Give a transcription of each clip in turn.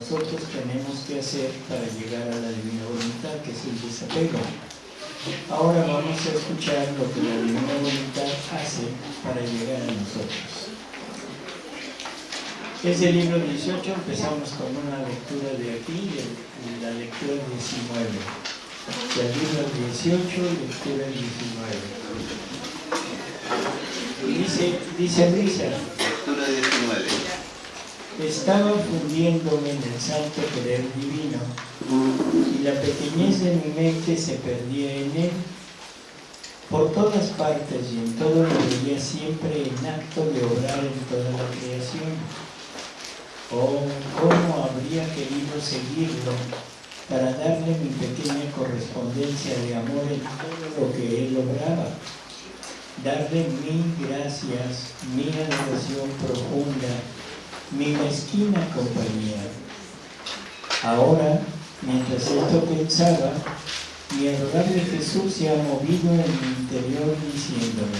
nosotros tenemos que hacer para llegar a la divina voluntad, que es el desapego. Ahora vamos a escuchar lo que la divina voluntad hace para llegar a nosotros. Es el libro 18, empezamos con una lectura de aquí, y la lectura 19. El libro 18, lectura 19. Dice, dice Luisa. Lectura 19 estaba fundiéndome en el santo querer divino y la pequeñez de mi mente se perdía en él. Por todas partes y en todo lo veía siempre en acto de obrar en toda la creación. Oh, cómo habría querido seguirlo para darle mi pequeña correspondencia de amor en todo lo que él lograba. Darle mil gracias, mi adoración profunda mi mezquina compañía. Ahora, mientras esto pensaba, mi adorable Jesús se ha movido en mi interior diciéndome,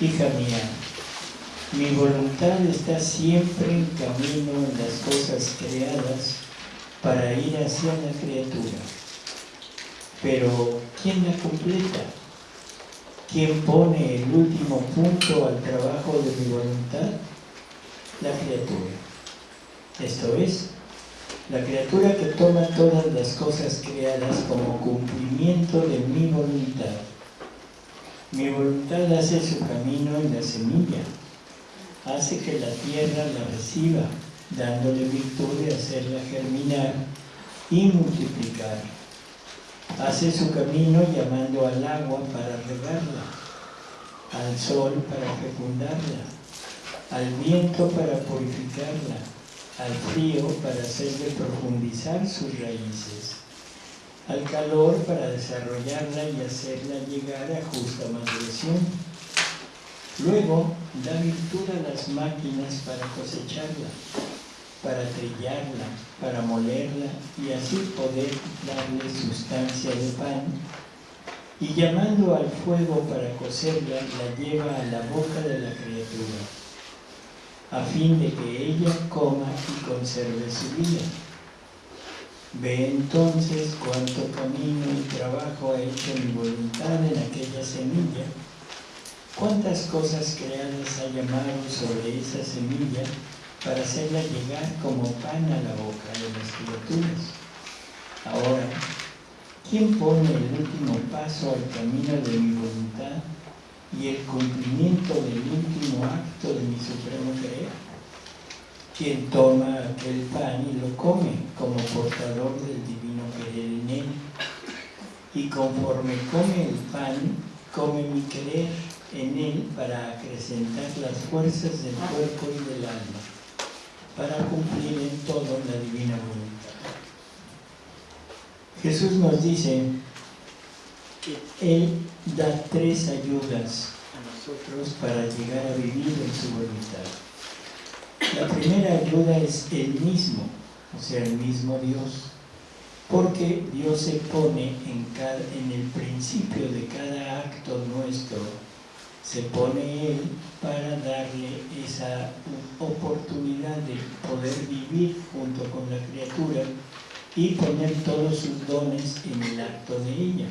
hija mía, mi voluntad está siempre en camino en las cosas creadas para ir hacia la criatura. Pero, ¿quién la completa? ¿Quién pone el último punto al trabajo de mi voluntad? La criatura. Esto es, la criatura que toma todas las cosas creadas como cumplimiento de mi voluntad. Mi voluntad hace su camino en la semilla, hace que la tierra la reciba, dándole virtud de hacerla germinar y multiplicar. Hace su camino llamando al agua para regarla, al sol para fecundarla, al viento para purificarla, al frío para hacerle profundizar sus raíces, al calor para desarrollarla y hacerla llegar a justa maduración. Luego da virtud a las máquinas para cosecharla, para trillarla, para molerla y así poder darle sustancia de pan y llamando al fuego para cocerla, la lleva a la boca de la criatura a fin de que ella coma y conserve su vida. Ve entonces cuánto camino y trabajo ha hecho mi voluntad en aquella semilla, cuántas cosas creadas ha llamado sobre esa semilla para hacerla llegar como pan a la boca de las criaturas. Ahora, ¿quién pone el último paso al camino de mi voluntad y el cumplimiento del último acto de mi supremo querer. Quien toma aquel pan y lo come como portador del divino querer en él. Y conforme come el pan, come mi querer en él para acrecentar las fuerzas del cuerpo y del alma, para cumplir en todo la divina voluntad. Jesús nos dice, él da tres ayudas a nosotros para llegar a vivir en su voluntad. La primera ayuda es el mismo, o sea, el mismo Dios, porque Dios se pone en, en el principio de cada acto nuestro, se pone Él para darle esa oportunidad de poder vivir junto con la criatura y poner todos sus dones en el acto de ella.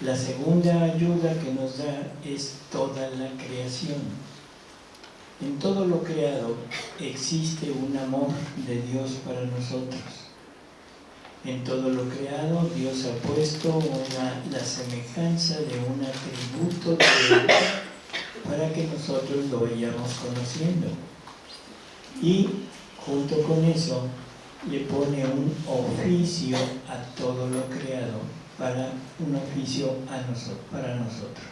La segunda ayuda que nos da es toda la creación. En todo lo creado existe un amor de Dios para nosotros. En todo lo creado Dios ha puesto la semejanza de un atributo de Él para que nosotros lo vayamos conociendo. Y junto con eso le pone un oficio a todo lo creado para un oficio para nosotros.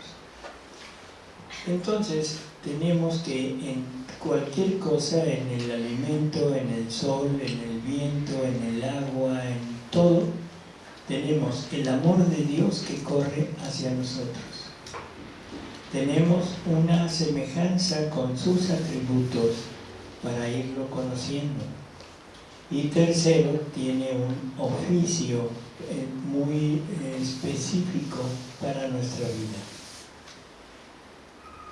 Entonces, tenemos que en cualquier cosa, en el alimento, en el sol, en el viento, en el agua, en todo, tenemos el amor de Dios que corre hacia nosotros. Tenemos una semejanza con sus atributos para irlo conociendo. Y tercero, tiene un oficio eh, muy eh, específico para nuestra vida.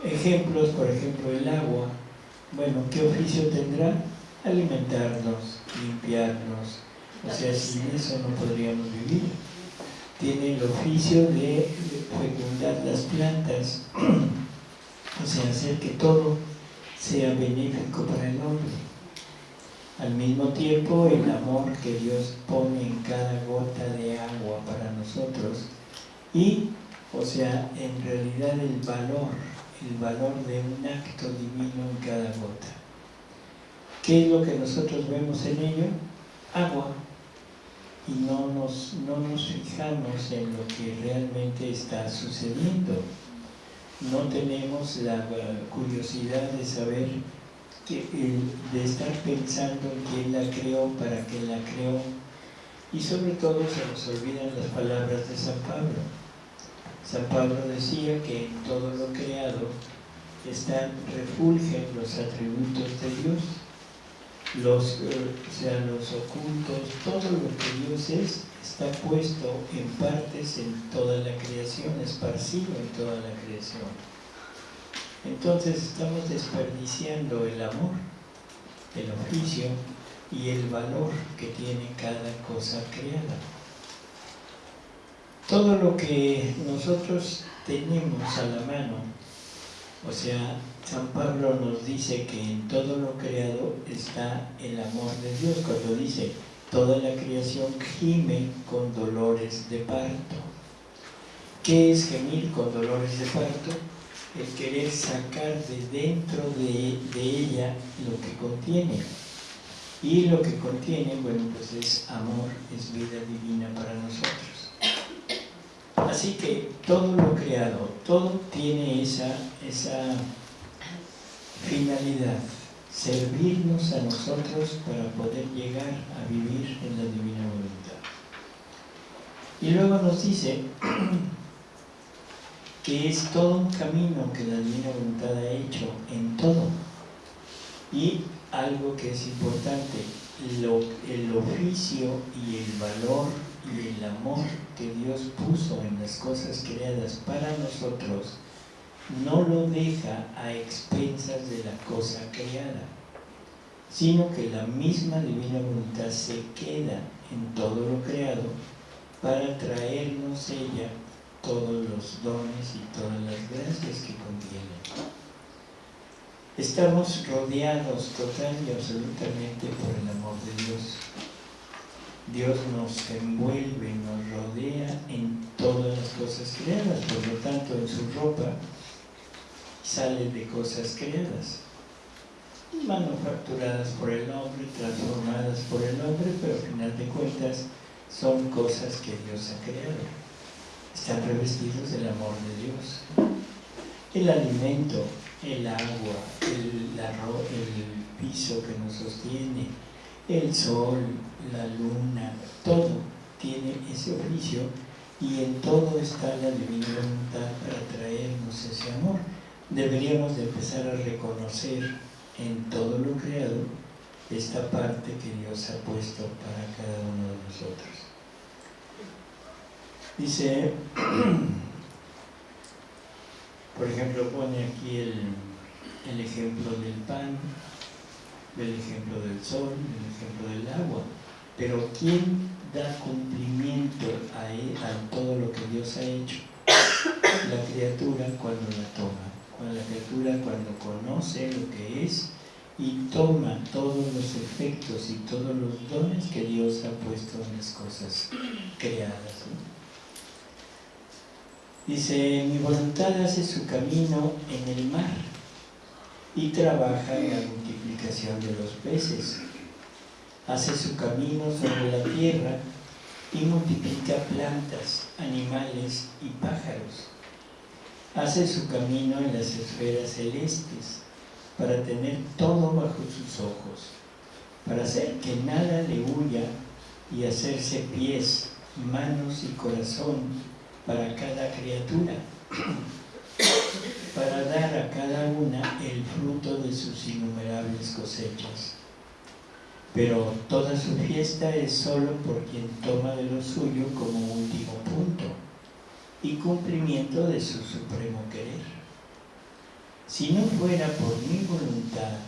Ejemplos, por ejemplo, el agua. Bueno, ¿qué oficio tendrá? alimentarnos, limpiarnos, o sea, sin eso no podríamos vivir. Tiene el oficio de fecundar las plantas, o sea, hacer que todo sea benéfico para el hombre. Al mismo tiempo, el amor que Dios pone en cada gota de agua para nosotros y, o sea, en realidad el valor, el valor de un acto divino en cada gota. ¿Qué es lo que nosotros vemos en ello? Agua. Y no nos, no nos fijamos en lo que realmente está sucediendo. No tenemos la curiosidad de saber, que, de estar pensando en quién la creó, para qué la creó. Y sobre todo se nos olvidan las palabras de San Pablo. San Pablo decía que en todo lo creado están, refulgen los atributos de Dios los, eh, sea, los ocultos, todo lo que Dios es, está puesto en partes en toda la creación, esparcido en toda la creación. Entonces estamos desperdiciando el amor, el oficio y el valor que tiene cada cosa creada. Todo lo que nosotros tenemos a la mano, o sea, San Pablo nos dice que en todo lo creado está el amor de Dios, cuando dice, toda la creación gime con dolores de parto. ¿Qué es gemir con dolores de parto? El querer sacar de dentro de, ella lo que contiene. Y lo que contiene, bueno, pues es amor, es vida divina para nosotros. Así que todo lo creado, todo tiene esa, esa finalidad, servirnos a nosotros para poder llegar a vivir en la divina voluntad. Y luego nos dice que es todo un camino que la divina voluntad ha hecho en todo. Y algo que es importante, el oficio y el valor y el amor que Dios puso en las cosas creadas para nosotros no lo deja a expensas de la cosa creada, sino que la misma divina voluntad se queda en todo lo creado para traernos ella todos los dones y todas las gracias que contiene. Estamos rodeados total y absolutamente por el amor de Dios. Dios nos envuelve, nos rodea en todas las cosas creadas, por lo tanto en su ropa sale de cosas creadas, manufacturadas por el hombre, transformadas por el hombre, pero al final de cuentas son cosas que Dios ha creado. Están revestidos del amor de Dios. El alimento, el agua, el, el piso que nos sostiene, el sol, la luna, todo tiene ese oficio y en todo está la divina voluntad para traernos ese amor deberíamos de empezar a reconocer en todo lo creado esta parte que Dios ha puesto para cada uno de nosotros. Dice, por ejemplo, pone aquí el, el ejemplo del pan, el ejemplo del sol, el ejemplo del agua, pero ¿quién da cumplimiento a, a todo lo que Dios ha hecho? La criatura cuando la toma la criatura cuando conoce lo que es y toma todos los efectos y todos los dones que Dios ha puesto en las cosas creadas. Dice, mi voluntad hace su camino en el mar y trabaja en la multiplicación de los peces. Hace su camino sobre la tierra y multiplica plantas, animales y pájaros hace su camino en las esferas celestes para tener todo bajo sus ojos, para hacer que nada le huya y hacerse pies, manos y corazón para cada criatura, para dar a cada una el fruto de sus innumerables cosechas. Pero toda su fiesta es solo por quien toma de lo suyo como último punto y cumplimiento de su supremo querer. Si no fuera por mi voluntad,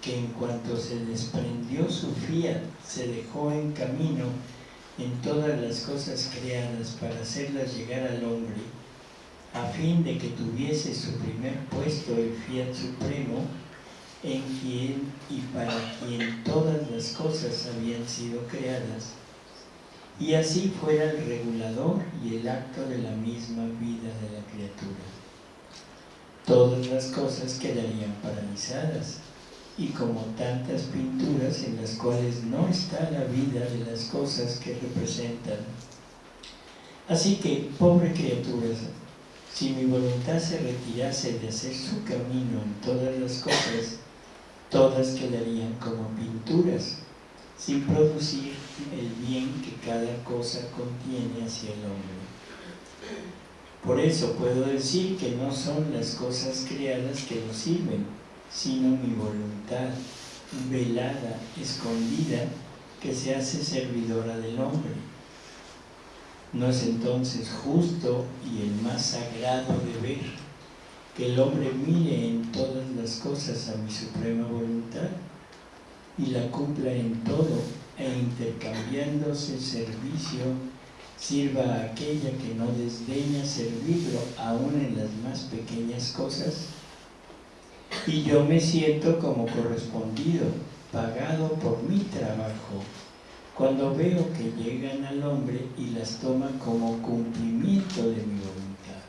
que en cuanto se desprendió su fiat, se dejó en camino en todas las cosas creadas para hacerlas llegar al hombre, a fin de que tuviese su primer puesto el fiat supremo, en quien y para quien todas las cosas habían sido creadas, y así fuera el regulador y el acto de la misma vida de la criatura. Todas las cosas quedarían paralizadas, y como tantas pinturas en las cuales no está la vida de las cosas que representan. Así que, pobre criatura, si mi voluntad se retirase de hacer su camino en todas las cosas, todas quedarían como pinturas, sin producir el bien que cada cosa contiene hacia el hombre. Por eso puedo decir que no son las cosas creadas que nos sirven, sino mi voluntad velada, escondida, que se hace servidora del hombre. ¿No es entonces justo y el más sagrado deber que el hombre mire en todas las cosas a mi suprema voluntad y la cumpla en todo e intercambiándose servicio sirva a aquella que no desdeña servirlo aún en las más pequeñas cosas y yo me siento como correspondido, pagado por mi trabajo, cuando veo que llegan al hombre y las toma como cumplimiento de mi voluntad.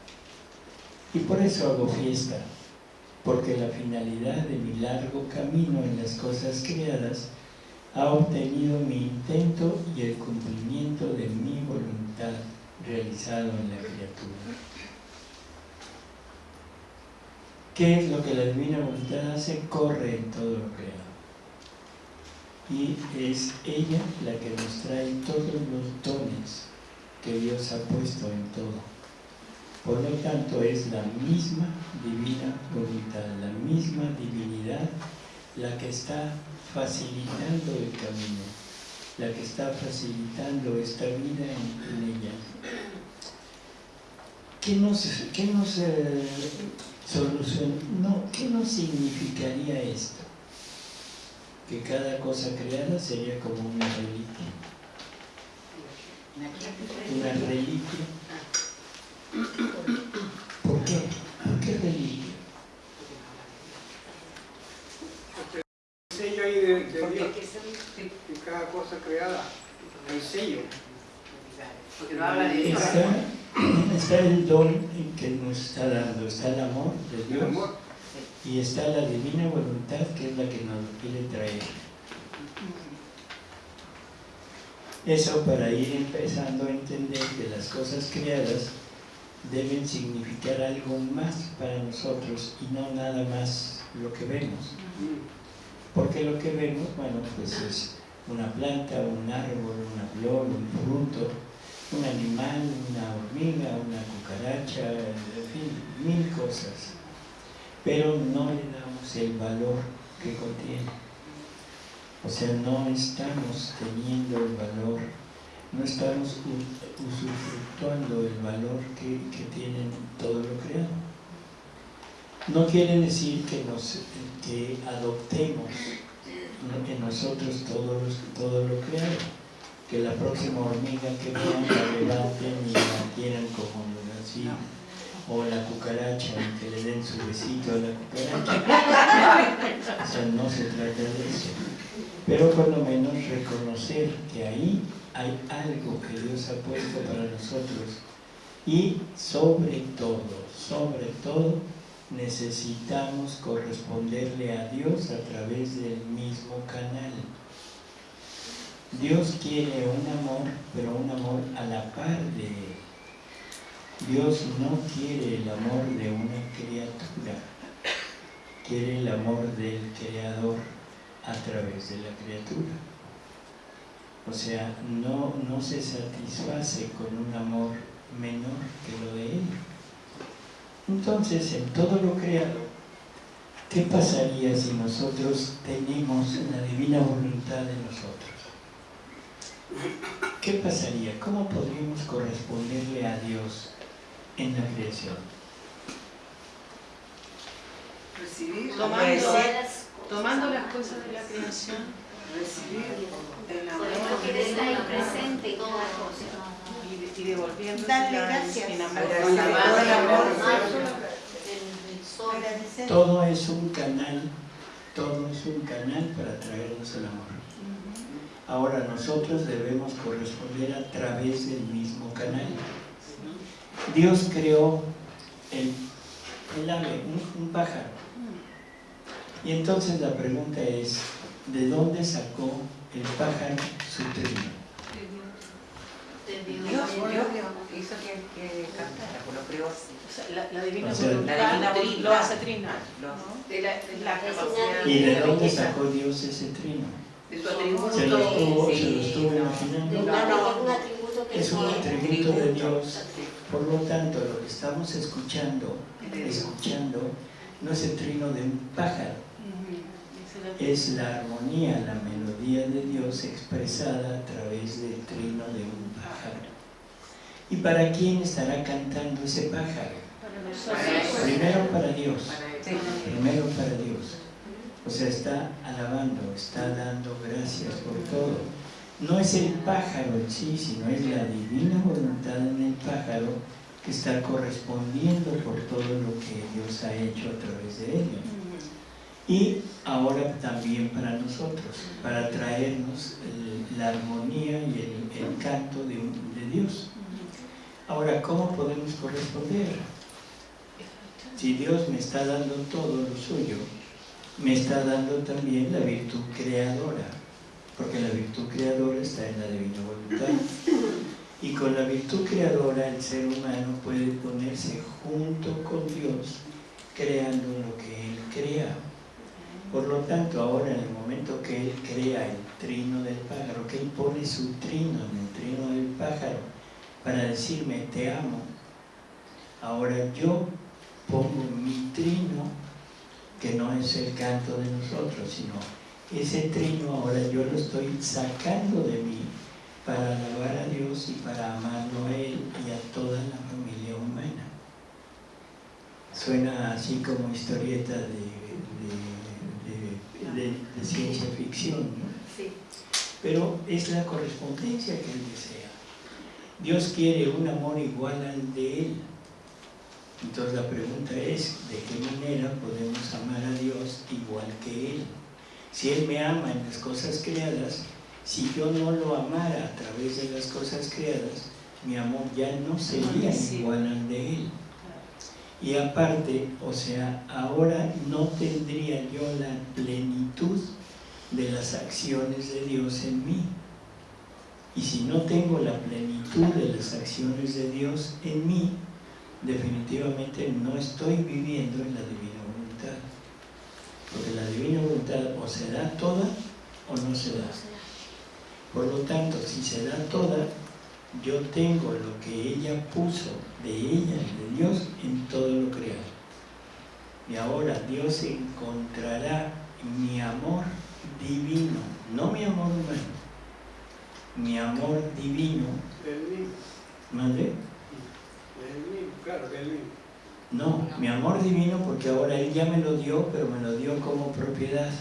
Y por eso hago fiesta, porque la finalidad de mi largo camino en las cosas creadas ha obtenido mi intento y el cumplimiento de mi voluntad realizado en la criatura. ¿Qué es lo que la divina voluntad hace? Corre en todo lo creado. Y es ella la que nos trae todos los dones que Dios ha puesto en todo. Por lo tanto, es la misma divina voluntad, la misma divinidad la que está facilitando el camino, la que está facilitando esta vida en, ella. ¿Qué nos, qué nos eh, no, ¿qué nos significaría esto? Que cada cosa creada sería como una reliquia. Una reliquia ¿Por qué? ¿Por qué reliquia? El sello ahí de, de Dios, de cada cosa creada, el sello. Porque no habla de está, está el don que nos está dando, está el amor de Dios y está la divina voluntad que es la que nos quiere traer. Eso para ir empezando a entender que las cosas creadas deben significar algo más para nosotros y no nada más lo que vemos. Porque lo que vemos, bueno, pues es una planta, un árbol, una flor, un fruto, un animal, una hormiga, una cucaracha, en fin, mil cosas. Pero no le damos el valor que contiene. O sea, no estamos teniendo el valor no estamos usufructuando el valor que, que tienen todo lo creado. No quiere decir que, nos, que adoptemos en nosotros todo, todo lo creado, que la próxima hormiga que vean la levanten y la quieran como así, o la cucaracha y que le den su besito a la cucaracha. O sea, no se trata de eso. Pero por lo menos reconocer que ahí hay algo que Dios ha puesto para nosotros y sobre todo, sobre todo, necesitamos corresponderle a Dios a través del mismo canal. Dios quiere un amor, pero un amor a la par de Él. Dios no quiere el amor de una criatura, quiere el amor del Creador a través de la criatura. O sea, no, no se satisface con un amor menor que lo de Él. Entonces, en todo lo creado, ¿qué pasaría si nosotros tenemos la divina voluntad de nosotros? ¿Qué pasaría? ¿Cómo podríamos corresponderle a Dios en la creación? Recibir, Tomando Tomando las cosas de la creación, recibir el amor Porque Él está ahí presente y todas las cosas. y, y devolviendo gracias. en amor. Todo es un canal, todo es un canal para traernos el amor. Ahora nosotros debemos corresponder a través del mismo canal. Dios creó el, el ave, un, un pájaro. Y entonces la pregunta es, ¿de dónde sacó el pájaro su trino? de Dios. Dios, Dios hizo que, que cantara, pues lo creó así. O sea, la, la divina O sea, voluntad la divina lo hace De la, de la una- ¿Y de dónde sacó Dios ese trino? De su atributo. ¿Se lo estuvo, se lo Sí, estuvo no. De imaginando? No, no. un atributo que Es un atributo de Dios. Por lo tanto, lo que estamos escuchando, escuchando, no es el trino de un pájaro. Es la armonía, la melodía de Dios expresada a través del trino de un pájaro. ¿Y para quién estará cantando ese pájaro? Primero para Dios, primero para Dios. O sea, está alabando, está dando gracias por todo. No es el pájaro en sí, sino es la divina voluntad en el pájaro que está correspondiendo por todo lo que Dios ha hecho a través de ello. Y ahora también para nosotros, para traernos la armonía y el, el canto de Dios. Ahora, ¿cómo podemos corresponder? Si Dios me está dando todo lo suyo, me está dando también la virtud creadora, porque la virtud creadora está en la divina voluntad. Y con la virtud creadora el ser humano puede ponerse junto con Dios, creando lo que Él crea. Por lo tanto, ahora en el momento que Él crea el trino del pájaro, que Él pone su trino en el trino del pájaro para decirme te amo, ahora yo pongo mi trino, que no es el canto de nosotros, sino ese trino ahora yo lo estoy sacando de mí para alabar a Dios y para amarlo a Él y a toda la familia humana. Suena así como historieta de, de- de- de- de ciencia ficción, ¿no? Sí. pero es la correspondencia que Él desea. Dios quiere un amor igual al de Él. Entonces la pregunta es, ¿de qué manera podemos amar a Dios igual que Él? Si Él me ama en las cosas creadas, si yo no lo amara a través de las cosas creadas, mi amor ya no sería igual al de Él. Y aparte, o sea, ahora no tendría yo la plenitud de las acciones de Dios en mí. Y si no tengo la plenitud de las acciones de Dios en mí, definitivamente no estoy viviendo en la divina voluntad. Porque la divina voluntad o se da toda o no se da. Por lo tanto, si se da toda, yo tengo lo que ella puso de ella y de Dios en todo lo creado. Y ahora Dios encontrará mi amor divino, no mi amor humano, mi amor divino, del No, mi amor divino porque ahora Él ya me lo dio, pero me lo dio como propiedad.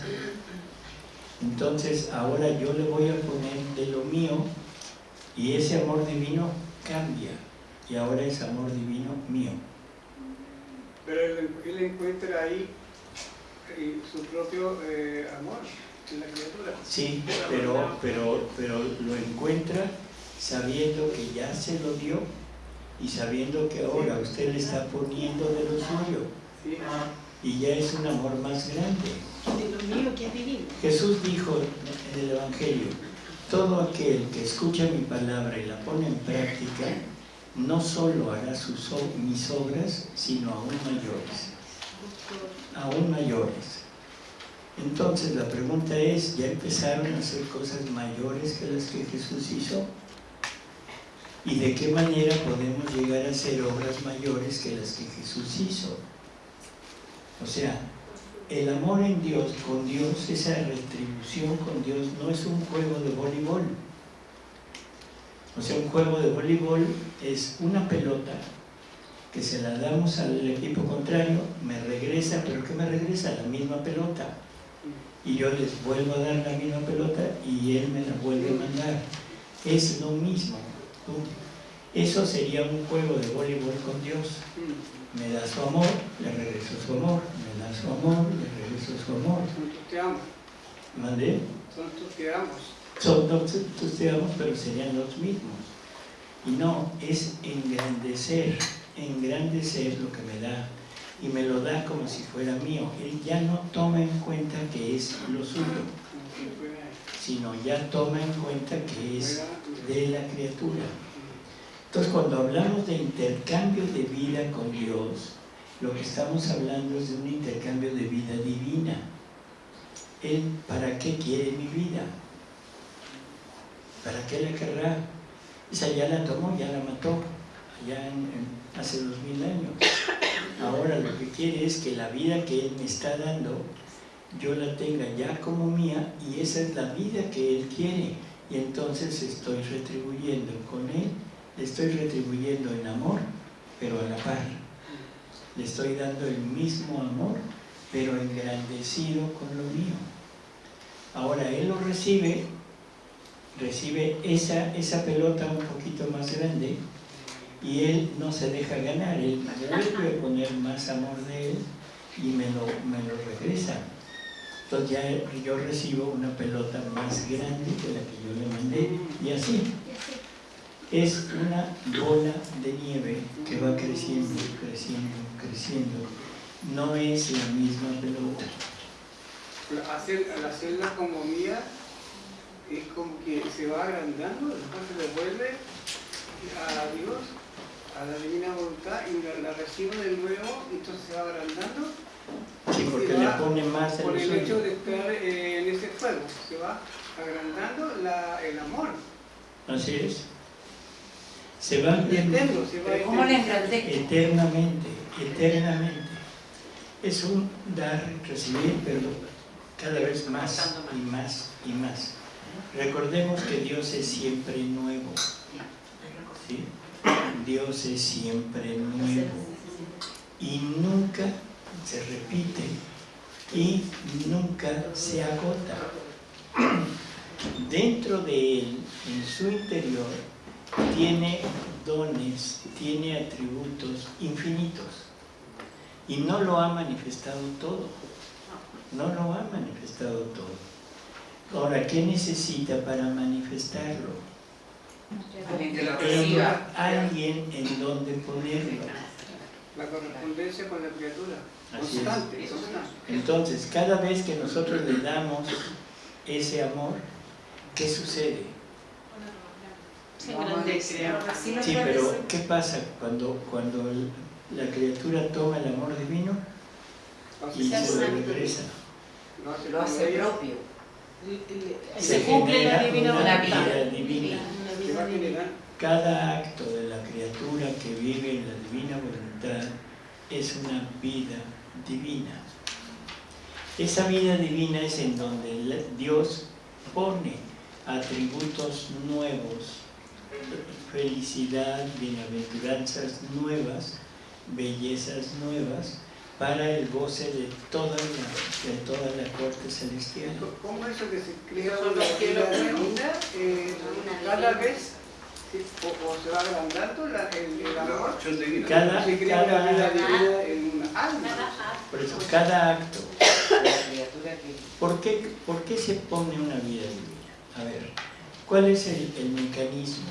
Entonces ahora yo le voy a poner de lo mío y ese amor divino cambia. Y ahora es amor divino mío. Pero él, él encuentra ahí eh, su propio eh, amor en la criatura. Sí, pero, pero, pero lo encuentra sabiendo que ya se lo dio y sabiendo que ahora usted le está poniendo de lo suyo y ya es un amor más grande. De lo mío que es divino. Jesús dijo en el Evangelio, todo aquel que escucha mi palabra y la pone en práctica, no solo hará sus, mis obras, sino aún mayores. Aún mayores. Entonces la pregunta es, ¿ya empezaron a hacer cosas mayores que las que Jesús hizo? ¿Y de qué manera podemos llegar a hacer obras mayores que las que Jesús hizo? O sea, el amor en Dios, con Dios, esa retribución con Dios, no es un juego de voleibol. O sea, un juego de voleibol es una pelota que se la damos al equipo contrario, me regresa, pero ¿qué me regresa? La misma pelota. y yo les vuelvo a dar la misma pelota y él me la vuelve a mandar. Es lo mismo. Eso sería un juego de voleibol con Dios. Me da su amor, le regreso su amor, me da su amor, le regreso su amor. Son tus te amo, ¿Mandé? son tus te amos. Son tus te amos, pero serían los mismos. Y no, es engrandecer, engrandecer lo que me da. Y me lo da como si fuera mío. Él ya no toma en cuenta que es lo suyo, sino ya toma en cuenta que es de la criatura. Entonces, cuando hablamos de intercambio de vida con Dios, lo que estamos hablando es de un intercambio de vida divina. Él, ¿para qué quiere mi vida? ¿Para qué la querrá? Esa ya la tomó, ya la mató, allá hace dos mil años. Ahora lo que quiere es que la vida que Él me está dando, yo la tenga ya como mía y esa es la vida que Él quiere. Y entonces estoy retribuyendo con Él, le estoy retribuyendo en amor, pero a la par. Le estoy dando el mismo amor, pero engrandecido con lo mío. Ahora Él lo recibe, recibe esa, esa pelota un poquito más grande y Él no se deja ganar, Él vuelve a poner más amor de Él y me lo, me lo regresa. Entonces ya yo recibo una pelota más grande que la que yo le mandé y así. Es una bola de nieve que va creciendo, creciendo, creciendo. No es la misma pelota. Hacer, al hacerla como mía, es como que se va agrandando, después se devuelve a Dios, a la divina voluntad, y la recibo de nuevo, y entonces se va agrandando Sí, porque le pone más a por el hecho de estar eh, en ese fuego. Se va agrandando la, el amor. Así es. Se va eterno, eternamente, eternamente. Es un dar, recibir, pero cada vez más y más y más. Recordemos que Dios es siempre nuevo. ¿sí? Dios es siempre nuevo y nunca se repite y nunca se agota. Dentro de Él, en su interior, tiene dones, tiene atributos infinitos y no lo ha manifestado todo. No lo ha manifestado todo. Ahora, ¿qué necesita para manifestarlo? Alguien que lo reciba. alguien en donde ponerlo. La correspondencia con la criatura. Así es. Entonces, cada vez que nosotros le damos ese amor, ¿qué sucede? Se engrandece. Sí, pero ¿qué pasa cuando, cuando la criatura toma el amor divino y se lo regresa? lo hace propio. Se cumple la genera divina una voluntad. vida divina. Cada acto de la criatura que vive en la divina voluntad es una vida divina. Esa vida divina es en donde Dios pone atributos nuevos, felicidad, bienaventuranzas nuevas, bellezas nuevas, para el goce de toda la, de toda la corte celestial. ¿Cómo eso que se crea una los cielos vida eh, cada vez sí, o, o se va agrandando la, el, el amor. Cada, Se crea una vida cada, divina en una alma. por eso, cada acto ¿Por qué, por qué se pone una vida divina? A ver, ¿cuál es el, el mecanismo?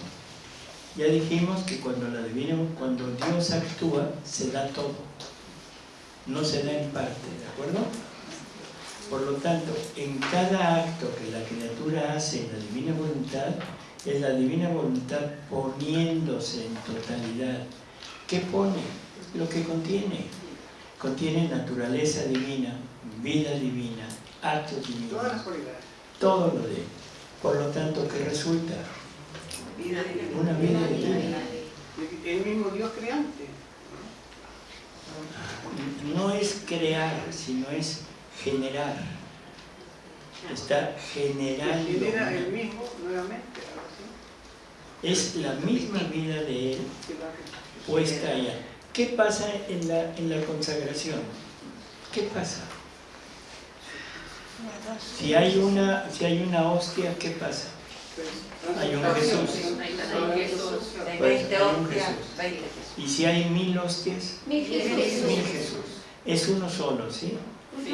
Ya dijimos que cuando, la divina, cuando Dios actúa, se da todo. No se da en parte, ¿de acuerdo? Por lo tanto, en cada acto que la criatura hace en la divina voluntad, es la divina voluntad poniéndose en totalidad. ¿Qué pone? Lo que contiene. Contiene naturaleza divina, vida divina, actos divinos, Todas las cualidades. todo lo de. Por lo tanto, ¿qué resulta? vida divina. Una vida divina. El mismo Dios creante. No es crear, sino es generar. Está generando. Genera el mismo nuevamente. Es la misma vida de Él puesta allá. ¿Qué pasa en la, en la consagración? ¿Qué pasa? Si hay una, si hay una hostia, ¿qué pasa? Hay un Jesús. De Pues, 20 hay un Jesús. 20 Jesús. Y si hay mil hostias, Mil Jesús. mil Jesús. Es uno solo, ¿sí?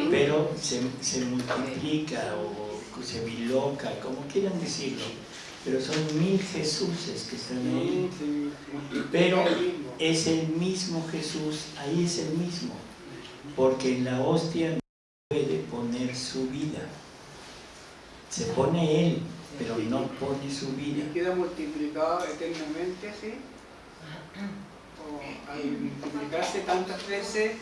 Pero se, se multiplica o se biloca, como quieran decirlo. Pero son mil Jesuses que están ahí. Pero es el mismo Jesús, ahí es el mismo. Porque en la hostia no puede poner su vida. Se pone Él, pero no pone su vida. ¿Y queda multiplicado eternamente así? ¿O al multiplicarse tantas veces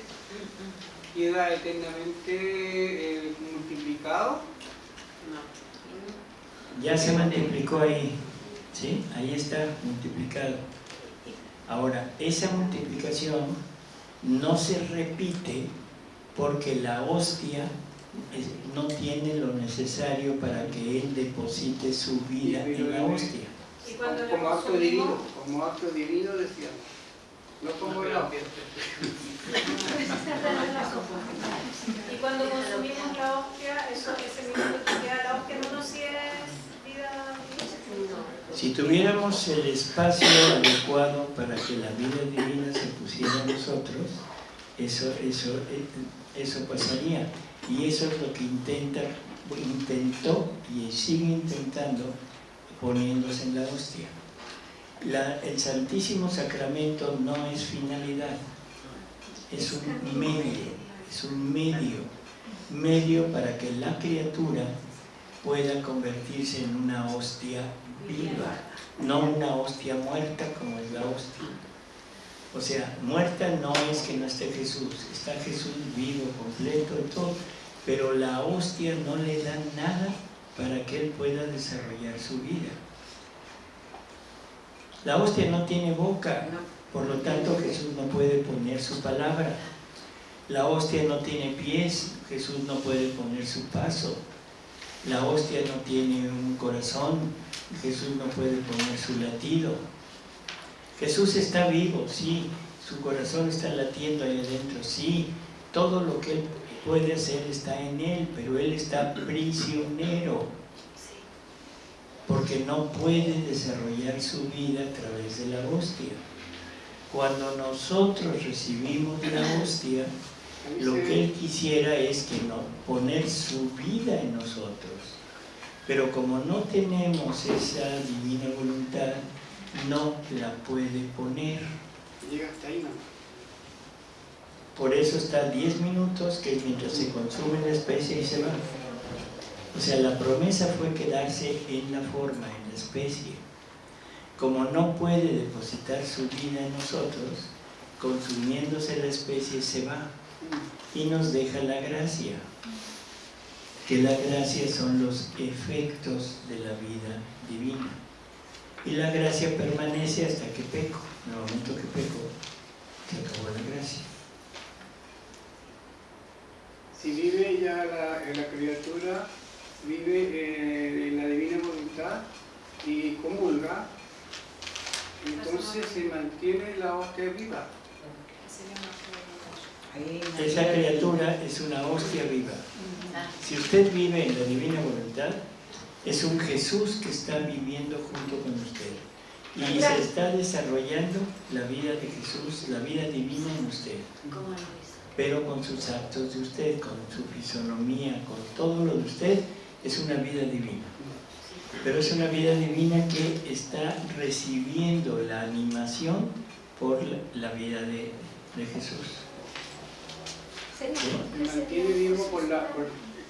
queda eternamente eh, multiplicado? Ya se multiplicó ahí, ¿sí? Ahí está multiplicado. Ahora, esa multiplicación no se repite porque la hostia no tiene lo necesario para que él deposite su vida en la hostia. Y cuando le Como acto divino, como acto divino decíamos. No como el agua. y cuando consumimos la hostia, eso, ese minuto que queda la hostia, no nos si es vida divina. Si tuviéramos el espacio adecuado para que la vida divina se pusiera en nosotros, eso, eso, eh, eso pasaría. Y eso es lo que intenta, intentó y sigue intentando poniéndose en la hostia. El Santísimo Sacramento no es finalidad, es un medio, es un medio, medio para que la criatura pueda convertirse en una hostia viva, no una hostia muerta como es la hostia. O sea, muerta no es que no esté Jesús, está Jesús vivo, completo todo, pero la hostia no le da nada para que él pueda desarrollar su vida. La hostia no tiene boca, por lo tanto Jesús no puede poner su palabra. La hostia no tiene pies, Jesús no puede poner su paso. La hostia no tiene un corazón, Jesús no puede poner su latido. Jesús está vivo, sí, su corazón está latiendo ahí adentro, sí, todo lo que Él puede hacer está en Él, pero Él está prisionero, porque no puede desarrollar su vida a través de la hostia. Cuando nosotros recibimos la hostia, lo que Él quisiera es que no, poner su vida en nosotros. Pero como no tenemos esa divina voluntad, no la puede poner. Llega hasta ahí, ¿no? Por eso está 10 minutos, que es mientras se consume la especie y se va. O sea, la promesa fue quedarse en la forma, en la especie. Como no puede depositar su vida en nosotros, consumiéndose la especie se va y nos deja la gracia. Que la gracia son los efectos de la vida divina. Y la gracia permanece hasta que peco. En el momento que peco, se acabó la gracia. Si vive ya la, la criatura, vive eh, en la divina voluntad y comulga, entonces se mantiene la hostia viva. Esa criatura es una hostia viva. Si usted vive en la divina voluntad, es un Jesús que está viviendo junto con usted. Y se está desarrollando la vida de Jesús, la vida divina en usted. Pero con sus actos de usted, con su fisonomía, con todo lo de usted, es una vida divina. Pero es una vida divina que está recibiendo la animación por la, la vida de, de Jesús. Se mantiene vivo por la,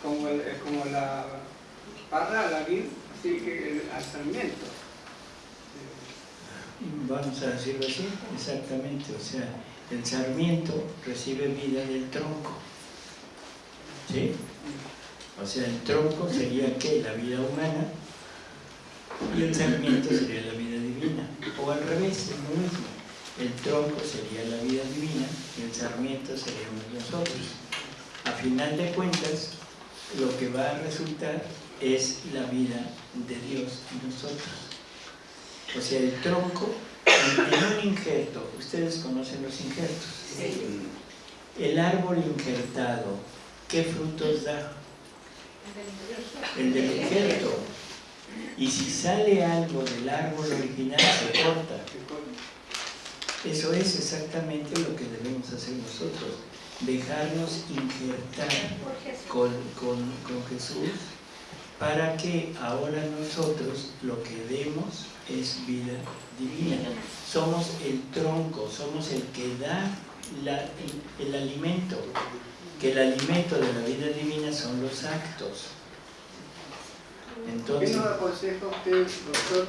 como, el- como la parra, la vid, así que el- al sarmiento. Vamos a decirlo así, exactamente. O sea, el sarmiento recibe vida del tronco. ¿Sí? O sea, el tronco sería que la vida humana y el sarmiento sería la vida divina. O al revés, es lo mismo. El tronco sería la vida divina y el sarmiento seríamos nosotros. A final de cuentas, lo que va a resultar es la vida de Dios en nosotros. O sea, el tronco, en, un injerto, ustedes conocen los injertos. El árbol injertado, ¿qué frutos da? el del injerto. Y si sale algo del árbol original, se corta. Eso es exactamente lo que debemos hacer nosotros, dejarnos injertar con, con, con Jesús para que ahora nosotros lo que demos es vida divina. Somos el tronco, somos el que da el, alimento, que el alimento de la vida divina son los actos. ¿Qué Entonces, nos aconseja usted, doctor,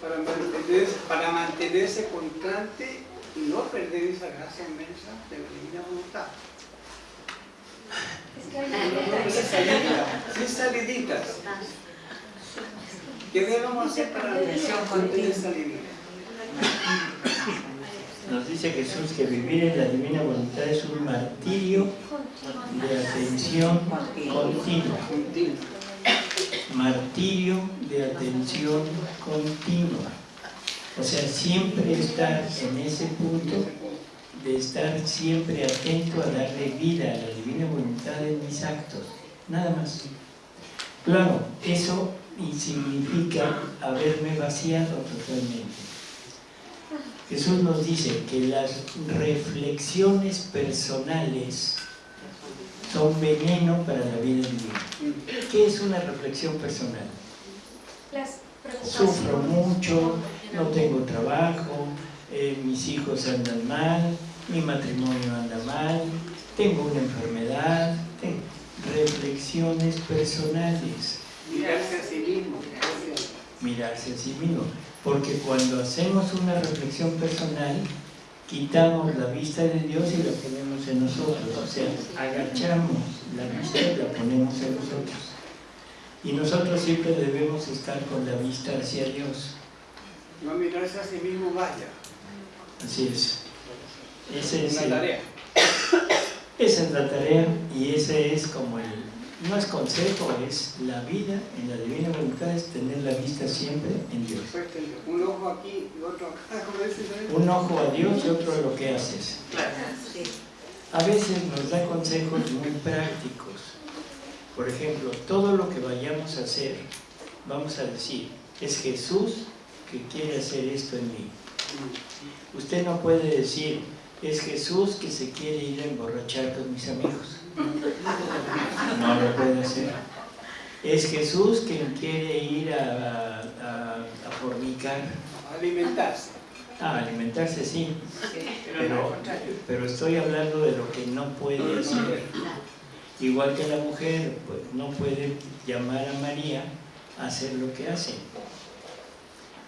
para mantenerse, para mantenerse constante no perder esa gracia inmensa de la divina voluntad? Es que hay Sin saliditas, sin saliditas. ¿Qué debemos hacer para mantener esa línea? nos dice Jesús que vivir en la divina voluntad es un martirio de atención. Continua. martirio de atención continua. O sea, siempre estar en ese punto de estar siempre atento a darle vida a la divina voluntad en mis actos. Nada más. Claro, eso significa haberme vaciado totalmente. Jesús nos dice que las reflexiones personales son veneno para la vida divina. ¿Qué es una reflexión personal? Las Sufro mucho, no tengo trabajo, eh, mis hijos andan mal, mi matrimonio anda mal, tengo una enfermedad. Reflexiones personales, Mirarse a sí mismo. mirarse a sí mismo. Porque cuando hacemos una reflexión personal, quitamos la vista de Dios y la ponemos en nosotros. O sea, agachamos la vista y la ponemos en nosotros. Y nosotros siempre debemos estar con la vista hacia Dios. No mirarse a sí mismo, vaya. Así es. Ese es una tarea. esa es la tarea y ese es como el, no es consejo, es la vida en la divina voluntad, es tener la vista siempre en Dios. Un ojo aquí y otro acá. Un ojo a Dios y otro a lo que haces. A veces nos da consejos muy prácticos. Por ejemplo, todo lo que vayamos a hacer, vamos a decir, es Jesús que quiere hacer esto en mí. Usted no puede decir, es Jesús que se quiere ir a emborrachar con mis amigos. No lo puede hacer. Es Jesús quien quiere ir a, a- a fornicar. Alimentarse. Ah, alimentarse sí, Pero pero estoy hablando de lo que no puede hacer. Igual que la mujer pues, no puede llamar a María a hacer lo que hace.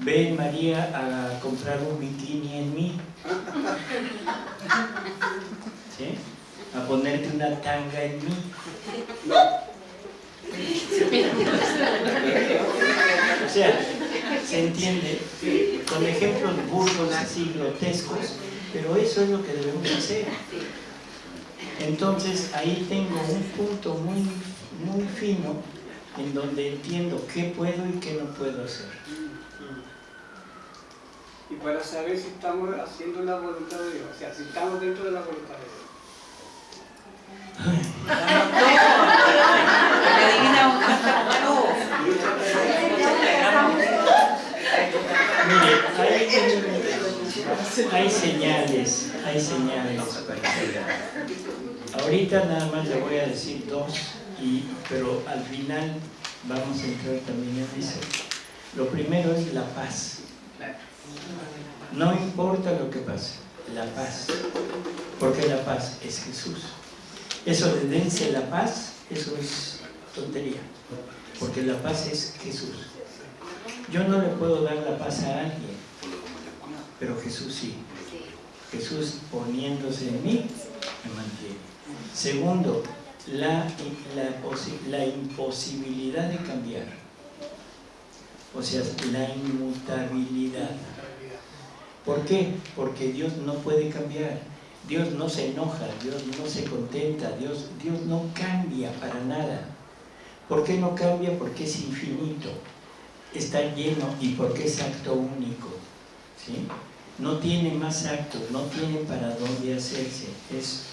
Ven María a comprar un bikini en mí. ¿Sí? A ponerte una tanga en mí. O sea, se entiende con ejemplos burdos así grotescos, pero eso es lo que debemos hacer. Entonces ahí tengo un punto muy, muy fino en donde entiendo qué puedo y qué no puedo hacer. Y para saber si estamos haciendo la voluntad de Dios, o sea, si estamos dentro de la voluntad de Dios. Hay, hay señales, hay señales. Ahorita nada más le voy a decir dos, y, pero al final vamos a entrar también en eso. Lo primero es la paz. No importa lo que pase, la paz. Porque la paz es Jesús. Eso de dense la paz, eso es tontería. Porque la paz es Jesús. Yo no le puedo dar la paz a alguien, pero Jesús sí. Jesús poniéndose en mí me mantiene. Segundo, la, la, posi- la imposibilidad de cambiar. O sea, la inmutabilidad. ¿Por qué? Porque Dios no puede cambiar. Dios no se enoja, Dios no se contenta, Dios, Dios no cambia para nada. ¿Por qué no cambia? Porque es infinito, está lleno y porque es acto único. ¿sí? No tiene más actos, no tiene para dónde hacerse, es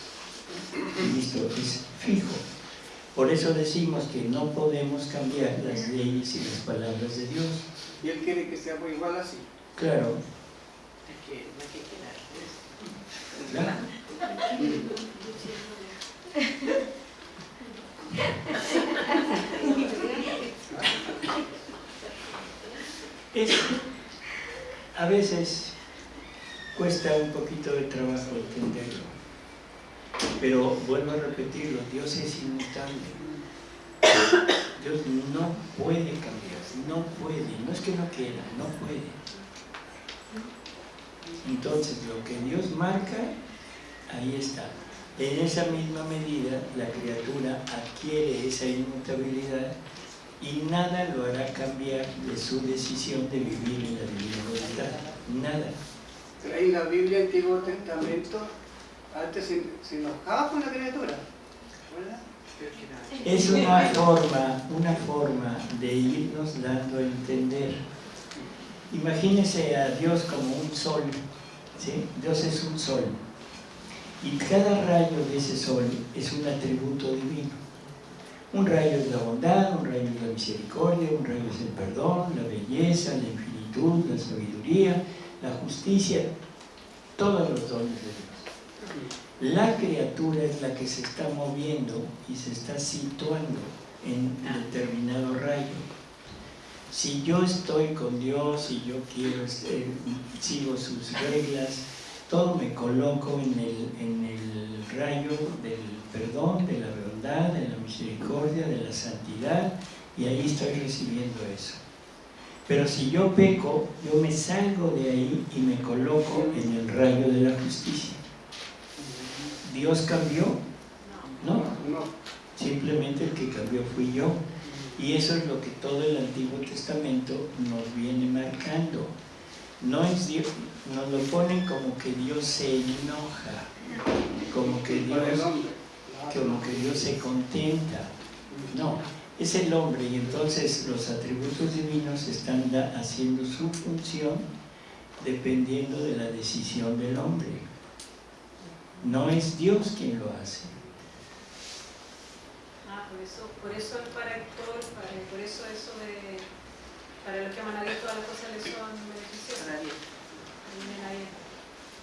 listo, es fijo. Por eso decimos que no podemos cambiar las leyes y las palabras de Dios. Y Él quiere que seamos igual así. Claro, Es que no hay que quedar. claro. Es, a veces cuesta un poquito de trabajo entenderlo, pero vuelvo a repetirlo, Dios es inmutable. Dios no puede cambiar, no puede, no es que no quiera, no puede. Entonces, lo que Dios marca, ahí está. En esa misma medida, la criatura adquiere esa inmutabilidad y nada lo hará cambiar de su decisión de vivir en la divina voluntad. Nada. En la Biblia, Antiguo Testamento, antes se, se enojaba con la criatura. ¿Verdad? Es una forma, una forma de irnos dando a entender. Imagínese a Dios como un sol, Dios es un sol. Y cada rayo de ese sol es un atributo divino. Un rayo es la bondad, un rayo es la misericordia, un rayo es el perdón, la belleza, la infinitud, la sabiduría, la justicia, todos los dones de Dios. La criatura es la que se está moviendo y se está situando en determinado rayo. Si yo estoy con Dios y yo quiero, eh, sigo sus reglas, todo me coloco en el, en el rayo del perdón, de la bondad, de la misericordia, de la santidad, y ahí estoy recibiendo eso. Pero si yo peco, yo me salgo de ahí y me coloco en el rayo de la justicia. ¿Dios cambió? No. simplemente el que cambió fui yo. Y eso es lo que todo el Antiguo Testamento nos viene marcando. No es Dios, nos lo ponen como que Dios se enoja, como que Dios, como que Dios se contenta. No, es el hombre y entonces los atributos divinos están haciendo su función dependiendo de la decisión del hombre. No es Dios quien lo hace. Por eso, por eso el paractor, para, por eso eso de, para los que aman a Dios todas las cosas les son beneficiosas.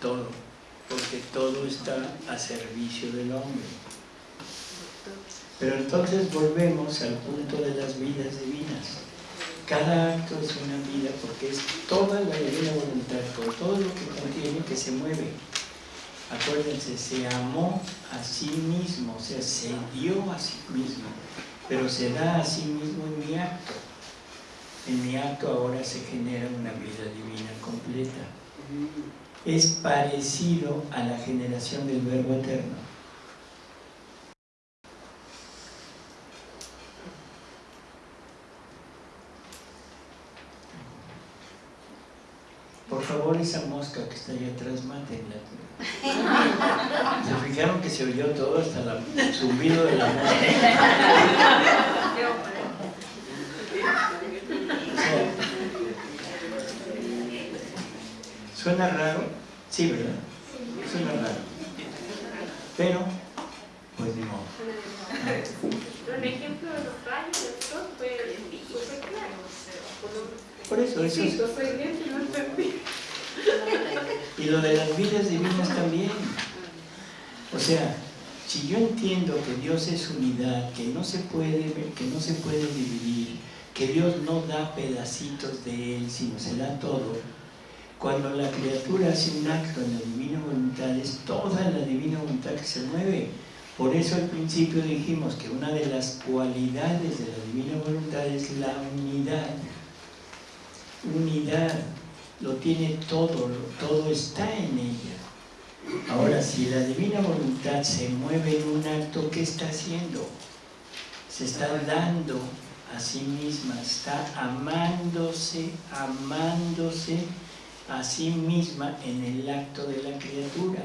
Todo, porque todo está a servicio del hombre. Pero entonces volvemos al punto de las vidas divinas. Cada acto es una vida porque es toda la divina voluntad, con todo lo que contiene que se mueve. Acuérdense, se amó a sí mismo, o sea, se dio a sí mismo, pero se da a sí mismo en mi acto. En mi acto ahora se genera una vida divina completa es parecido a la generación del verbo eterno. Por favor, esa mosca que está ahí atrás, mátenla. ¿Se fijaron que se oyó todo hasta la- el zumbido de la mosca? O sea, ¿Suena raro? Sí, ¿verdad? Suena raro. Pero, pues ni modo. El ejemplo de los rayos del sol fue claro. Por eso, eso Sí, es... Y lo de las vidas divinas también. O sea, si yo entiendo que Dios es unidad, que no se puede, que no se puede dividir, que Dios no da pedacitos de Él, sino se da todo, cuando la criatura hace un acto en la divina voluntad, es toda la divina voluntad que se mueve. Por eso al principio dijimos que una de las cualidades de la divina voluntad es la unidad. Unidad, lo tiene todo, todo está en ella. Ahora, si la divina voluntad se mueve en un acto, ¿qué está haciendo? Se está dando a sí misma, está amándose, amándose a sí misma en el acto de la criatura.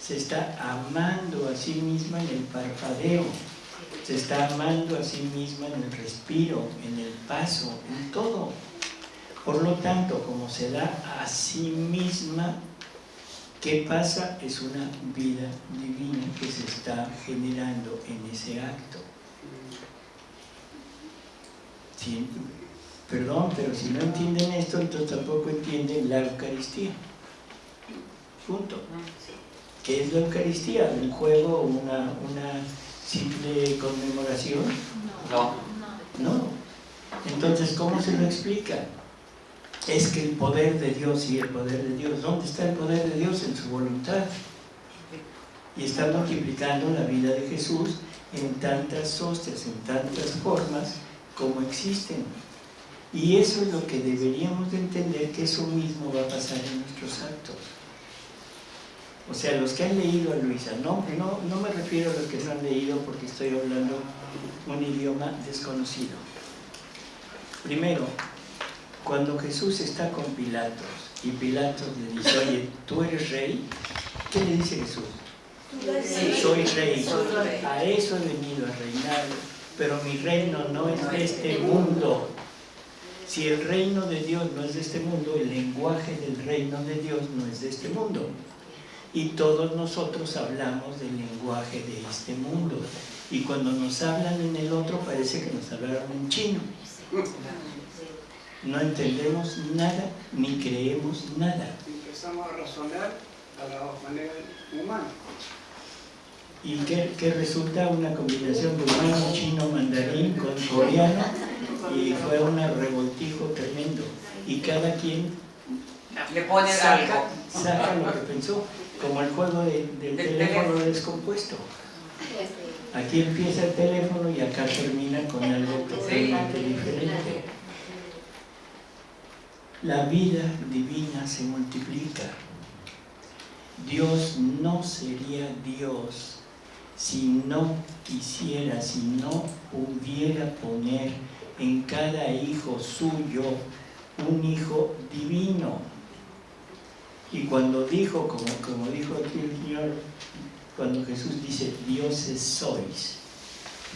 Se está amando a sí misma en el parpadeo, se está amando a sí misma en el respiro, en el paso, en todo. Por lo tanto, como se da a sí misma, ¿qué pasa? Es una vida divina que se está generando en ese acto. Sí, perdón, pero si no entienden esto, entonces tampoco entienden la Eucaristía. Punto. ¿Qué es la Eucaristía? ¿Un juego o una, una simple conmemoración? No. No. Entonces, ¿cómo se lo explica? Es que el poder de Dios y el poder de Dios, ¿dónde está el poder de Dios? En su voluntad. Y está multiplicando la vida de Jesús en tantas hostias, en tantas formas como existen. Y eso es lo que deberíamos de entender que eso mismo va a pasar en nuestros actos. O sea, los que han leído a Luisa, no, no, no me refiero a los que no han leído porque estoy hablando un idioma desconocido. Primero, cuando Jesús está con Pilatos y Pilatos le dice, oye, ¿tú eres rey? ¿Qué le dice Jesús? Soy rey, a eso he venido a reinar, pero mi reino no es de este mundo. Si el reino de Dios no es de este mundo, el lenguaje del reino de Dios no es de este mundo. Y todos nosotros hablamos del lenguaje de este mundo. Y cuando nos hablan en el otro parece que nos hablaron en chino. No entendemos nada ni creemos nada. Empezamos a razonar a la manera humana. y que, que resulta una combinación de humano, chino, mandarín con coreano y fue un revoltijo tremendo y cada quien Le ponen saca, algo. saca lo que pensó como el juego de- del teléfono. descompuesto aquí empieza el teléfono y acá termina con algo totalmente diferente la vida divina se multiplica Dios no sería Dios si no quisiera, si no pudiera poner en cada hijo suyo un hijo divino. Y cuando dijo, como, como dijo aquí el Señor, cuando Jesús dice, dioses sois,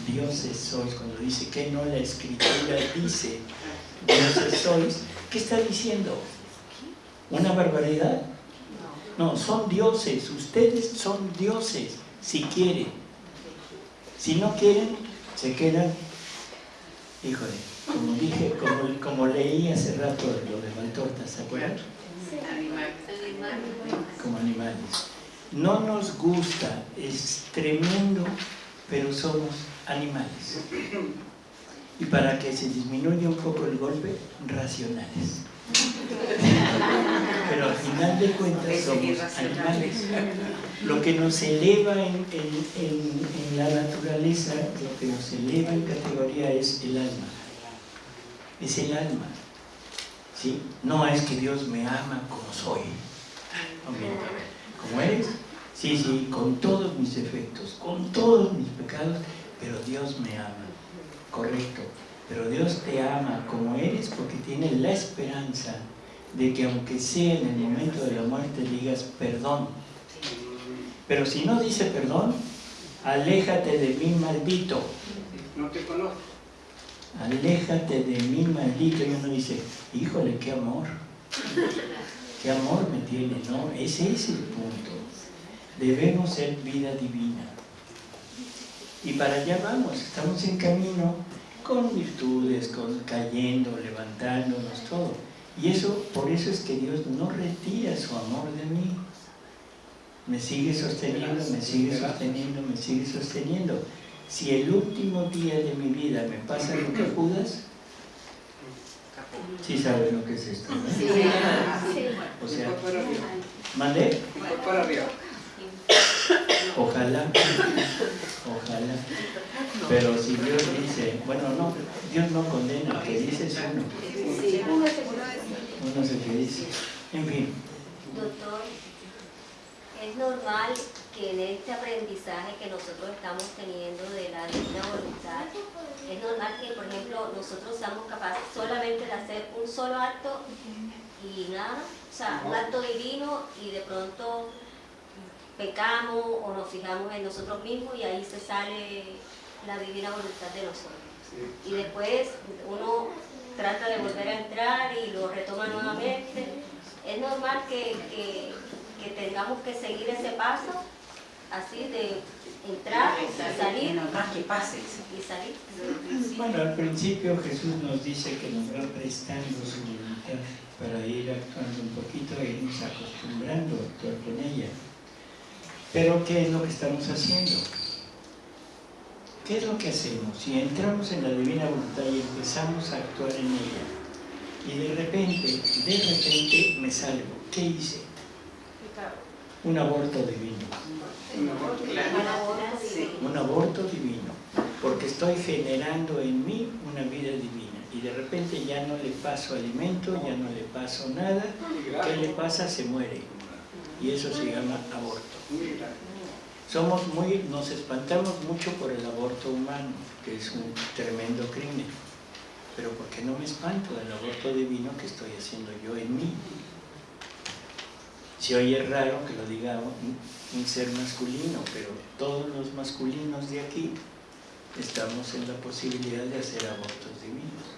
dioses sois, cuando dice que no la escritura dice, dioses sois, ¿qué está diciendo? ¿Una barbaridad? No, son dioses, ustedes son dioses, si quieren. Si no quieren, se quedan, híjole, como dije, como, como leí hace rato lo de Valtorta, ¿se acuerdan? Como animales. No nos gusta, es tremendo, pero somos animales. Y para que se disminuya un poco el golpe, racionales. Pero al final de cuentas somos animales. Lo que nos eleva en, en- en- en la naturaleza, lo que nos eleva en categoría es el alma. Es el alma. ¿Sí? No es que Dios me ama como soy. Ok. Como eres, sí, sí, con todos mis defectos, con todos mis pecados, pero Dios me ama. Correcto. Pero Dios te ama como eres porque tiene la esperanza de que aunque sea en el momento de la muerte digas perdón. Pero si no dice perdón, aléjate de mí maldito. No te conozco. Aléjate de mí maldito. Y uno dice, híjole, qué amor. Qué amor me tiene, ¿no? Ese es el punto. Debemos ser vida divina. Y para allá vamos, estamos en camino con virtudes, con cayendo, levantándonos, todo. Y eso, por eso es que Dios no retira su amor de mí. Me sigue sosteniendo, me sigue sosteniendo, me sigue sosteniendo. Si el último día de mi vida me pasa lo que Judas, sí saben lo que es esto, ¿no? O sea. ¿mandé? Ojalá, ojalá. Pero si Dios dice, bueno, no, Dios no condena, que dice es uno. Uno es el que dice. En fin, Doctor, es normal que en este aprendizaje que nosotros estamos teniendo de la divina voluntad, es normal que, por ejemplo, nosotros seamos capaces solamente de hacer un solo acto y nada, o sea, un acto divino y de pronto pecamos o nos fijamos en nosotros mismos y ahí se sale la divina voluntad de nosotros. Y después uno trata de volver a entrar y lo retoma nuevamente. Es normal que, que- que tengamos que seguir ese paso, así de entrar y salir no, que pase. y salir. Bueno, al principio Jesús nos dice que nos va prestando su voluntad para ir actuando un poquito e irnos acostumbrando a actuar con ella. Pero ¿qué es lo que estamos haciendo? ¿Qué es lo que hacemos? Si entramos en la divina voluntad y empezamos a actuar en ella, y de repente, de repente me salgo, ¿qué hice? Un aborto divino. un aborto divino, porque estoy generando en mí una vida divina y de repente ya no le paso alimento, ya no le paso nada, ¿qué le pasa? Se muere y eso se llama aborto. Somos muy, nos espantamos mucho por el aborto humano, que es un tremendo crimen, pero ¿por qué no me espanto del aborto divino que estoy haciendo yo en mí? Si hoy es raro que lo diga un, un ser masculino, pero todos los masculinos de aquí estamos en la posibilidad de hacer abortos divinos.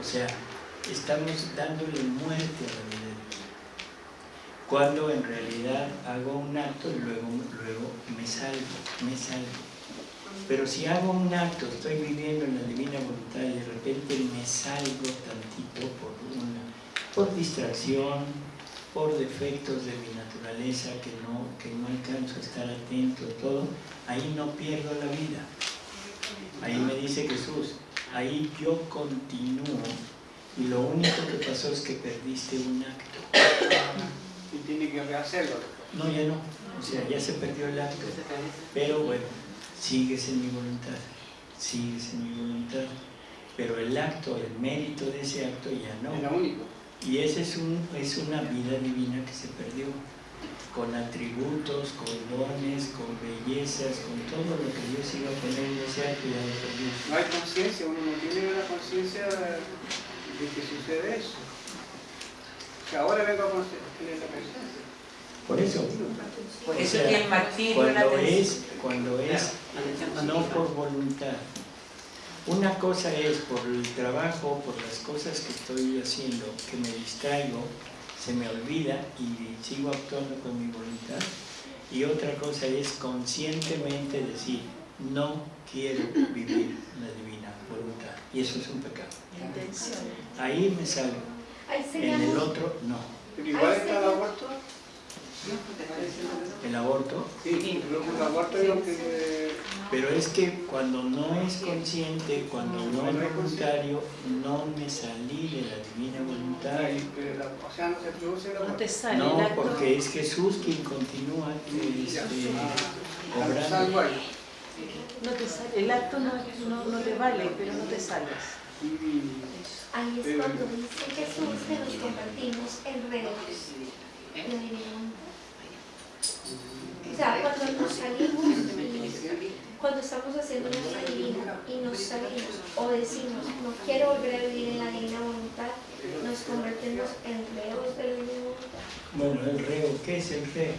O sea, estamos dándole muerte a la vida. Cuando en realidad hago un acto y luego, luego me salgo, me salgo. Pero si hago un acto, estoy viviendo en la divina voluntad y de repente me salgo tantito por, una, por distracción, por defectos de mi naturaleza que no, que no alcanzo a estar atento todo, ahí no pierdo la vida. Ahí me dice Jesús, ahí yo continúo y lo único que pasó es que perdiste un acto. Y tiene que rehacerlo. No, ya no, o sea, ya se perdió el acto, pero bueno, sigues en mi voluntad, sigues en mi voluntad, pero el acto, el mérito de ese acto ya no. Era único. Y esa es, un, es una vida divina que se perdió, con atributos, con dones, con bellezas, con todo lo que Dios iba a poner en ese acto ya lo perdió. No hay conciencia, uno no tiene la conciencia de que sucede eso. Sea, ahora vengo a conocer- tener la conciencia. Por eso, Por eso que el martirio, cuando es, cuando es no por voluntad. Una cosa es por el trabajo, por las cosas que estoy haciendo, que me distraigo, se me olvida y sigo actuando con mi voluntad. Y otra cosa es conscientemente decir, no quiero vivir la divina voluntad. Y eso es un pecado. Ahí me salgo. En el otro, no. Pero igual está el aborto. El aborto Sí, el aborto es lo que... Pero es que cuando no es consciente, cuando no es voluntario, no me salí de la divina voluntad. O sea, no se produce el No aborto. te sale el No, porque es Jesús quien continúa este, Ah, obrando. No te sale, el acto no, no, no te vale, pero no te salvas. Ahí es cuando dice Jesús que nos convertimos en reos de la divina voluntad. O sea, cuando nos salimos y cuando estamos haciendo nuestra divina y nos salimos o decimos no quiero volver a vivir en la divina voluntad, nos convertimos en reos de la divina voluntad. Bueno, el reo, ¿qué es el reo?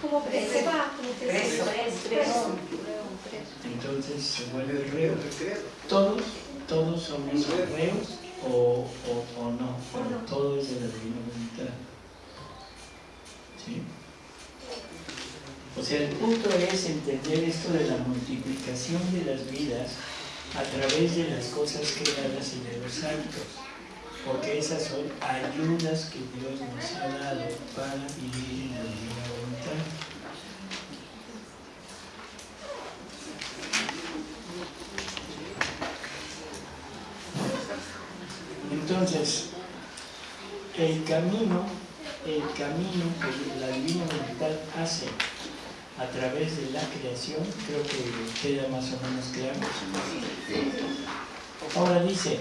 Como que se va, como que se Preso. preso. Entonces se vuelve reo. el credo. Todos, todos somos reos o, o, o no, pero todo es de la divina voluntad. ¿Sí? O sea, el punto es entender esto de la multiplicación de las vidas a través de las cosas creadas y de los actos, porque esas son ayudas que Dios nos ha dado para vivir en la divina voluntad. Entonces, el camino, el camino que la divina voluntad hace a través de la creación, creo que queda más o menos claro. Ahora dice,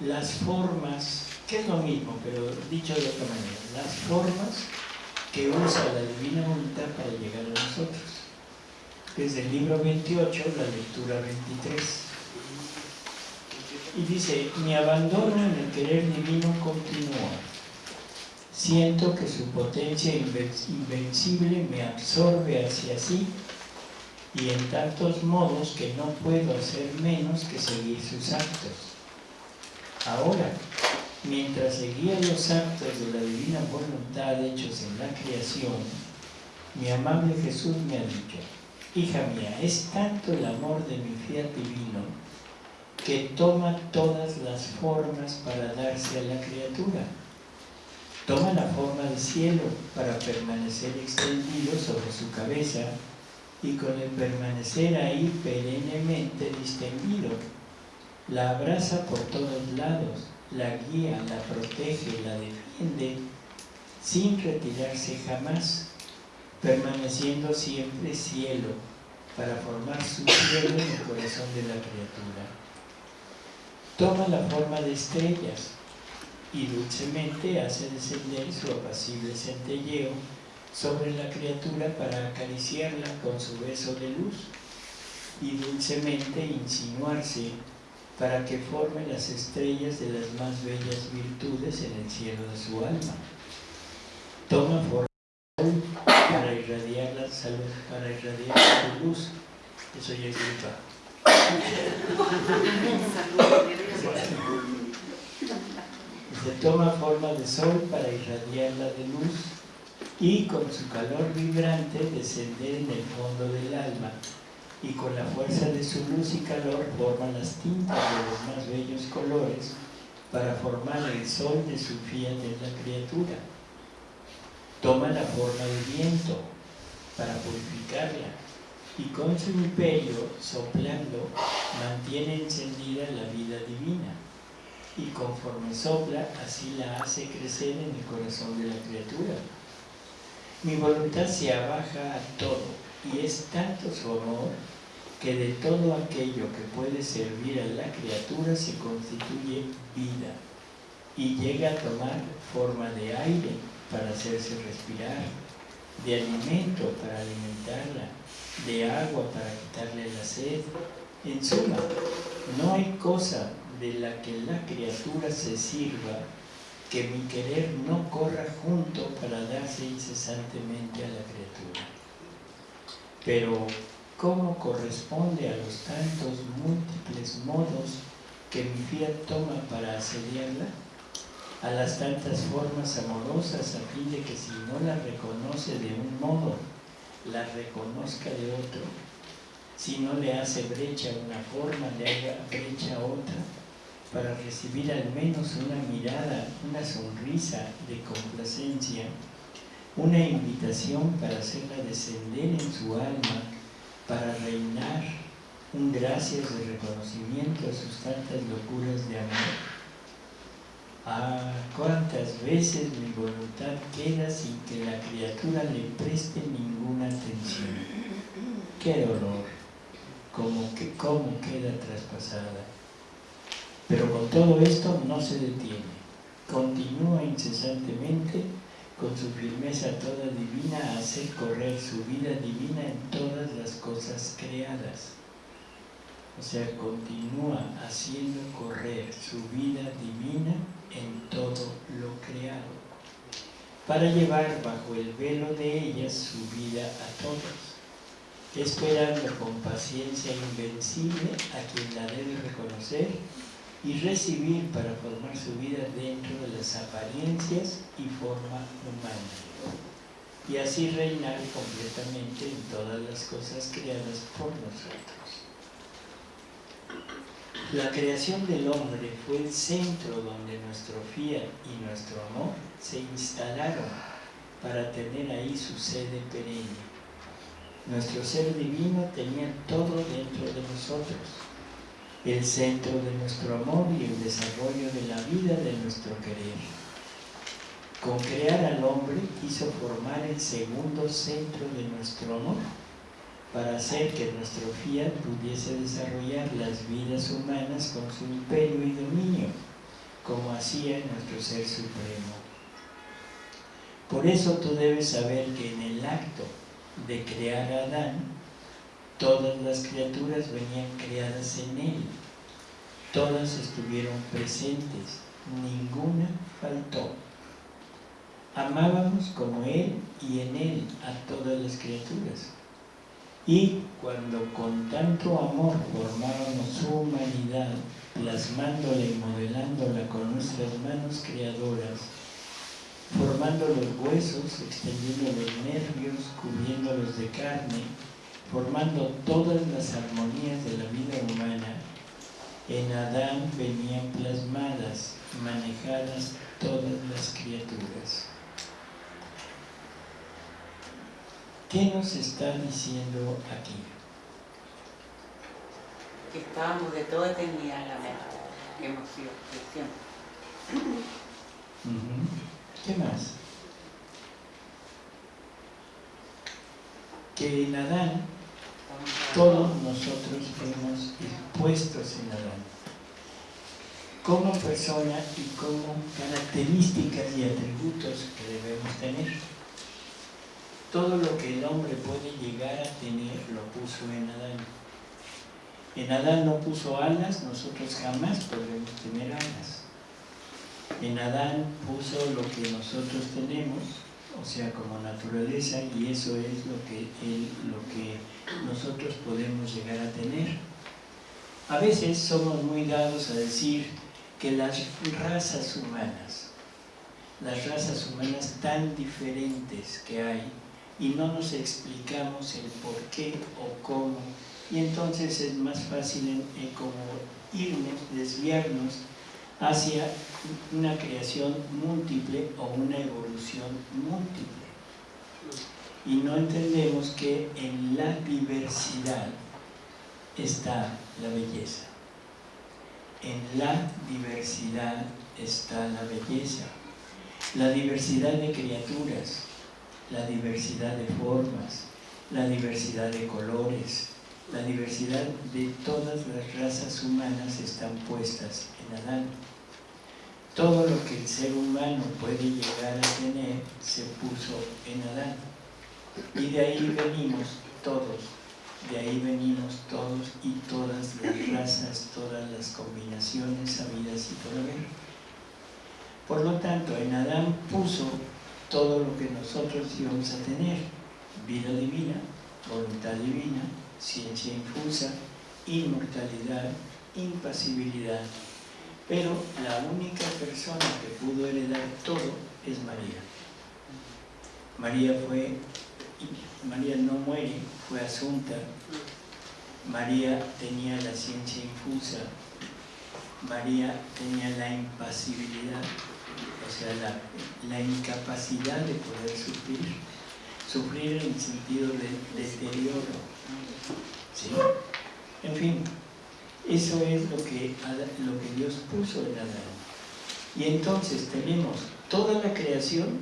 las formas, que es lo mismo, pero dicho de otra manera, las formas que usa la divina voluntad para llegar a nosotros. Desde el libro 28, la lectura 23. Y dice, mi abandono en el querer divino continúa. Siento que su potencia inven- invencible me absorbe hacia sí y en tantos modos que no puedo hacer menos que seguir sus actos. Ahora, mientras seguía los actos de la divina voluntad hechos en la creación, mi amable Jesús me ha dicho, hija mía, es tanto el amor de mi fiat divino que toma todas las formas para darse a la criatura. Toma la forma del cielo para permanecer extendido sobre su cabeza y con el permanecer ahí perennemente distendido. La abraza por todos lados, la guía, la protege, la defiende, sin retirarse jamás, permaneciendo siempre cielo, para formar su cielo en el corazón de la criatura. Toma la forma de estrellas y dulcemente hace descender su apacible centelleo sobre la criatura para acariciarla con su beso de luz y dulcemente insinuarse para que forme las estrellas de las más bellas virtudes en el cielo de su alma. Toma forma para irradiar la salud, para irradiar su luz. Eso ya es. Se toma forma de sol para irradiarla de luz y con su calor vibrante descender en el fondo del alma y con la fuerza de su luz y calor forma las tintas de los más bellos colores para formar el sol de su fiat en la criatura. Toma la forma del viento para purificarla y con su imperio, soplando, mantiene encendida la vida divina y conforme sopla, así la hace crecer en el corazón de la criatura. Mi voluntad se abaja a todo y es tanto su amor que de todo aquello que puede servir a la criatura se constituye vida y llega a tomar forma de aire para hacerse respirar, de alimento para alimentarla, de agua para quitarle la sed. En suma, no hay cosa de la que la criatura se sirva que mi querer no corra junto para darse incesantemente a la criatura. Pero, ¿cómo corresponde a los tantos múltiples modos que mi fiat toma para asediarla? A las tantas formas amorosas a fin de que si no la reconoce de un modo, la reconozca de otro, si no le hace brecha una forma, le haga brecha otra, para recibir al menos una mirada, una sonrisa de complacencia, una invitación para hacerla descender en su alma, para reinar, un gracias de reconocimiento a sus tantas locuras de amor. Ah, cuántas veces mi voluntad queda sin que la criatura le preste ninguna atención. Qué dolor, como que cómo queda traspasada. Pero con todo esto no se detiene, continúa incesantemente con su firmeza toda divina a hacer correr su vida divina en todas las cosas creadas o sea, continúa haciendo correr su vida divina en todo lo creado, para llevar bajo el velo de ellas su vida a todos, esperando con paciencia invencible a quien la debe reconocer y recibir para formar su vida dentro de las apariencias y forma humana y así reinar completamente en todas las cosas creadas por nosotros. La creación del hombre fue el centro donde nuestro fiat y nuestro amor se instalaron para tener ahí su sede perenne. Nuestro ser divino tenía todo dentro de nosotros, el centro de nuestro amor y el desarrollo de la vida de nuestro querer. Con crear al hombre quiso formar el segundo centro de nuestro amor, para hacer que nuestro fiat pudiese desarrollar las vidas humanas con su imperio y dominio, como hacía nuestro Ser Supremo. Por eso tú debes saber que en el acto de crear a Adán, todas las criaturas venían creadas en él, todas estuvieron presentes, ninguna faltó. Amábamos como él y en él a todas las criaturas y cuando con tanto amor formábamos su humanidad, plasmándola y modelándola con nuestras manos creadoras, formando los huesos, extendiendo los nervios, cubriéndolos de carne, formando todas las armonías de la vida humana, en Adán venían plasmadas, manejadas todas las criaturas. ¿Qué nos está diciendo aquí? Que estábamos de toda eternidad en la mente, que hemos sido siempre. ¿Qué más? Que en Adán todos nosotros fuimos puestos en Adán. Como persona y como características y atributos que debemos tener. Todo lo que el hombre puede llegar a tener lo puso en Adán. En Adán no puso alas, nosotros jamás podremos tener alas. En Adán puso lo que nosotros tenemos, o sea, como naturaleza, y eso es lo que, lo que nosotros podemos llegar a tener. A veces somos muy dados a decir que las razas humanas, las razas humanas tan diferentes que hay, y no nos explicamos el por qué o cómo, y entonces es más fácil en, en como irnos, desviarnos hacia una creación múltiple o una evolución múltiple. Y no entendemos que en la diversidad está la belleza. En la diversidad está la belleza. La diversidad de criaturas, la diversidad de formas, la diversidad de colores, la diversidad de todas las razas humanas están puestas en Adán. Todo lo que el ser humano puede llegar a tener se puso en Adán. Y de ahí venimos todos, de ahí venimos todos y todas las razas, todas las combinaciones habidas y por. Por lo tanto, en Adán puso todo lo que nosotros íbamos a tener, vida divina, voluntad divina, ciencia infusa, inmortalidad, impasibilidad. Pero la única persona que pudo heredar todo es María. María fue, María no muere, fue asunta. María tenía la ciencia infusa. María tenía la impasibilidad, sea, la, incapacidad de poder sufrir. Sufrir en el sentido de deterioro. ¿Sí? En fin, eso es lo que, lo que Dios puso en Adán. Y entonces tenemos toda la creación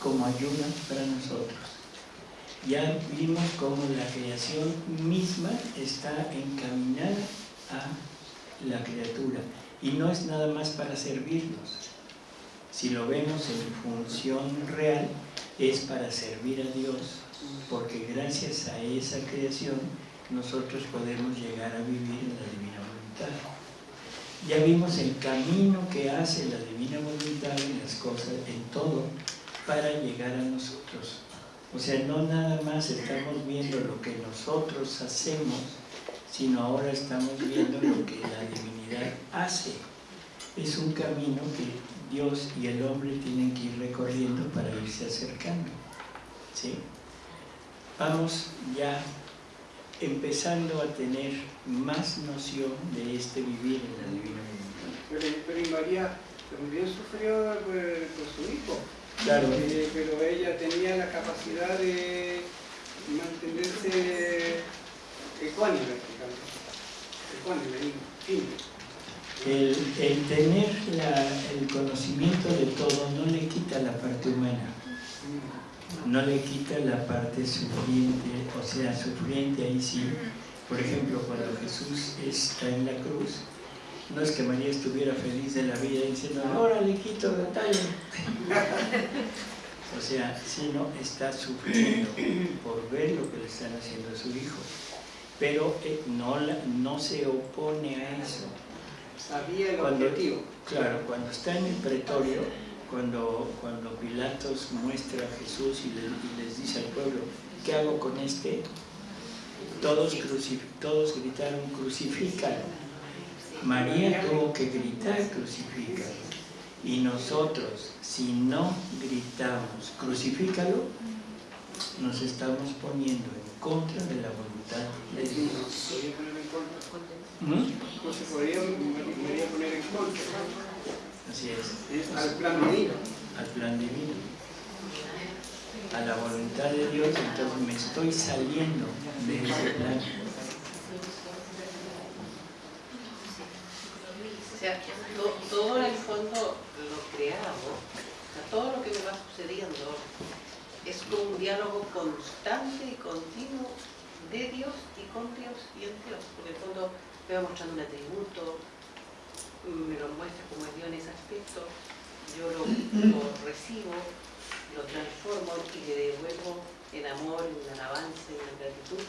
como ayuda para nosotros. Ya vimos cómo la creación misma está encaminada a la criatura y no es nada más para servirnos. Si lo vemos en función real, es para servir a Dios, porque gracias a esa creación nosotros podemos llegar a vivir en la divina voluntad. Ya vimos el camino que hace la divina voluntad en las cosas, en todo, para llegar a nosotros. O sea, no nada más estamos viendo lo que nosotros hacemos, sino ahora estamos viendo lo que la divinidad hace. Es un camino que Dios y el hombre tienen que ir recorriendo para irse acercando. ¿Sí? Vamos ya empezando a tener más noción de este vivir en la divina voluntad. Pero, y María también sufrió por, por su hijo. Claro. Eh, pero ella tenía la capacidad de mantenerse ecuánime, digamos. Ecuánime, firme. El, el tener el conocimiento de todo no le quita la parte humana, no le quita la parte sufriente, o sea, sufriente ahí sí. Por ejemplo, cuando Jesús está en la cruz, no es que María estuviera feliz de la vida diciendo, ahora le quito la talla. O sea, sino está sufriendo por ver lo que le están haciendo a su hijo. Pero eh, no, no se opone a eso. Sabía el Cuando- objetivo. Claro, cuando está en el pretorio, cuando, cuando Pilatos muestra a Jesús y, le- y les dice al pueblo, ¿qué hago con este? Todos, todos gritaron, crucifícalo. María tuvo que gritar, crucifícalo. Y nosotros, si no gritamos, crucifícalo, nos estamos poniendo en contra de la voluntad de Dios. Podría poner en contra. ¿Mm? No se podría, poner en contra. Así es, al plan divino. al plan divino. A la voluntad de Dios, entonces me estoy saliendo de ese plan. O sea, to- todo en el fondo lo creado, o sea, todo lo que me va sucediendo es un diálogo constante y continuo de Dios y con Dios y en Dios. En el va mostrando un atributo, me lo muestra como es Dios en ese aspecto, yo lo, lo recibo, lo transformo y le devuelvo en amor, en alabanza, en gratitud.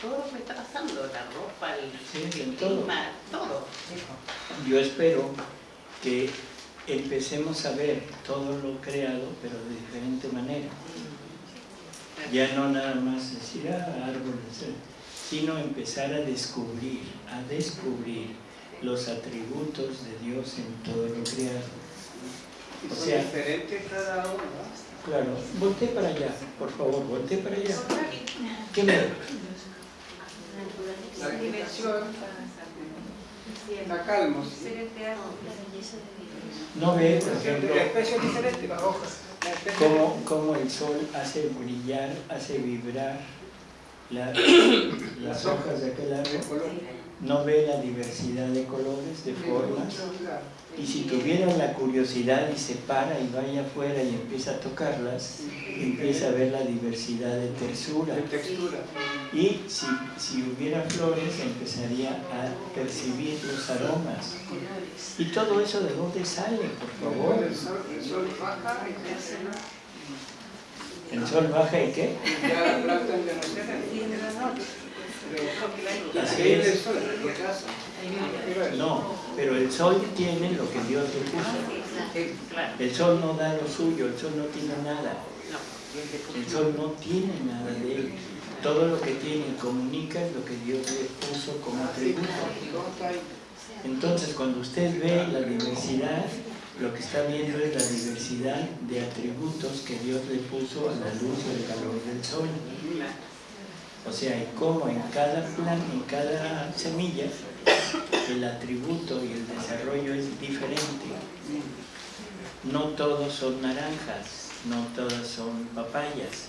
Todo lo que me está pasando, la ropa, el Sí, el clima, todo. Yo espero que empecemos a ver todo lo creado, pero de diferente manera. Ya no nada más decir, ah, árboles, eh", sino empezar a descubrir, a descubrir los atributos de Dios en todo lo creado. Y O sea- diferentes cada uno. ¿no? Claro, voltee para allá, por favor, voltee para allá. ¿Qué ve? La vegetación, la calma, ¿sí? No ve, por La ejemplo, especie es diferente, las hojas. La especie- cómo, cómo el sol hace brillar, hace vibrar la- las hojas de aquel árbol. No ve la diversidad de colores, de formas. Claro. Y si tuviera la curiosidad y se para y vaya afuera y empieza a tocarlas, empieza a ver la diversidad de tersura. De textura. Y si, si hubiera flores, empezaría a percibir los aromas. Y todo eso de dónde sale, por favor. El sol, el sol baja y qué? Así es. No, pero el sol tiene lo que Dios le puso. Claro, El sol no da lo suyo, el sol no tiene nada. El sol no tiene nada de él. Todo lo que tiene y comunica es lo que Dios le puso como atributo. Está ahí. Entonces, cuando usted ve la diversidad, lo que está viendo es la diversidad de atributos que Dios le puso a la luz y el calor del sol. O sea, y cómo en cada plan, en cada semilla, el atributo y el desarrollo es diferente. No todos son naranjas, no todas son papayas,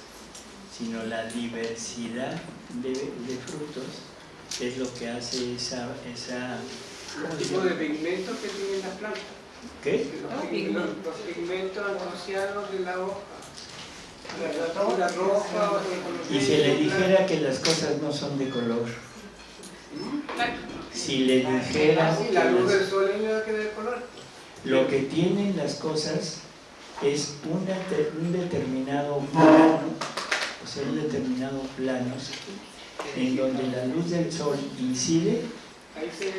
sino la diversidad de, de frutos es lo que hace esa, esa ¿cómo Los se tipos de llama? pigmentos que tienen las plantas. ¿Qué? Los pigmentos, asociados de la hoja. La, la roja o de Y si le dijera que las cosas no son de color, si le dijera que La luz del sol que da el color. lo que tienen las cosas es una un determinado plano, o sea, un determinado plano en donde la luz del sol incide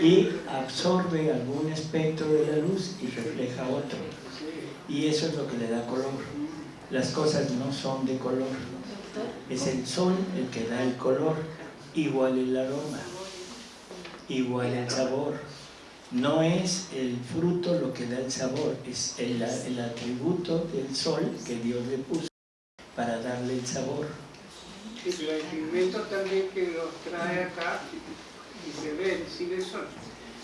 y absorbe algún espectro de la luz y refleja otro. Y eso es lo que le da color. Las cosas no son de color. Es el sol el que da el color, igual el aroma, igual el sabor. No es el fruto lo que da el sabor, es el, el atributo del sol que Dios le puso para darle el sabor. Hay pigmentos también que los trae acá y se ven, sigue el sol.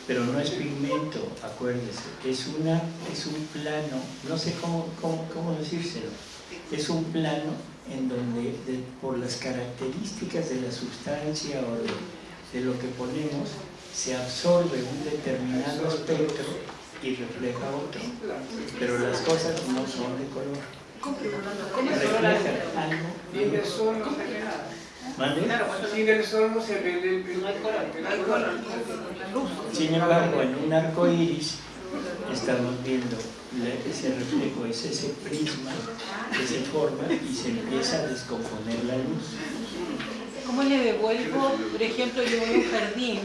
Pero no es pigmento, acuérdese, es, una, es un plano, no sé cómo, cómo, cómo decírselo, es un plano en donde de- por las características de la sustancia o de, de lo que ponemos, se absorbe un determinado espectro y refleja otro. Pero las cosas no son de color. Reflejan algo. Sin el sol no se ve nada. ¿Mande? Sin el sol no se ve el, el, el, color. Sin embargo, en un arco iris estamos viendo ese reflejo, es ese prisma que se forma y se empieza a descomponer la luz. ¿Cómo le devuelvo, por ejemplo, yo voy a un jardín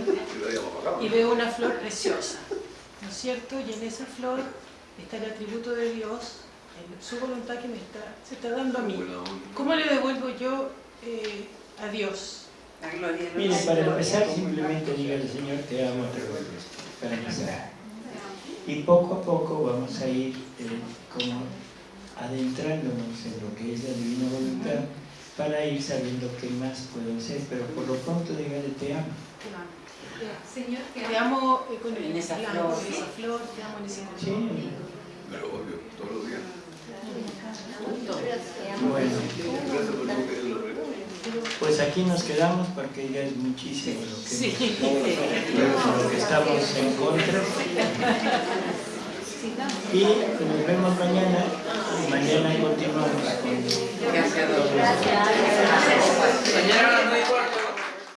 y veo una flor preciosa, ¿no es cierto? Y en esa flor está el atributo de Dios, su voluntad que me está, se está dando a mí. ¿Cómo le devuelvo yo eh, a Dios? La gloria de Mire, para empezar simplemente dígale, Señor, te amo, te ruego. Para empezar. Y poco a poco vamos a ir eh, como adentrándonos en lo que es la divina voluntad para ir sabiendo qué más puedo hacer, pero por lo pronto dígale te amo. Señor, te amo eh, con el En esa flor. en esa flor, te amo en ese color. Sí. Pero obvio, todos los días. Bueno, pues aquí nos quedamos porque ya es muchísimo lo que, Sí. lo que estamos en contra. Y nos vemos mañana. y Mañana continuamos con Gracias,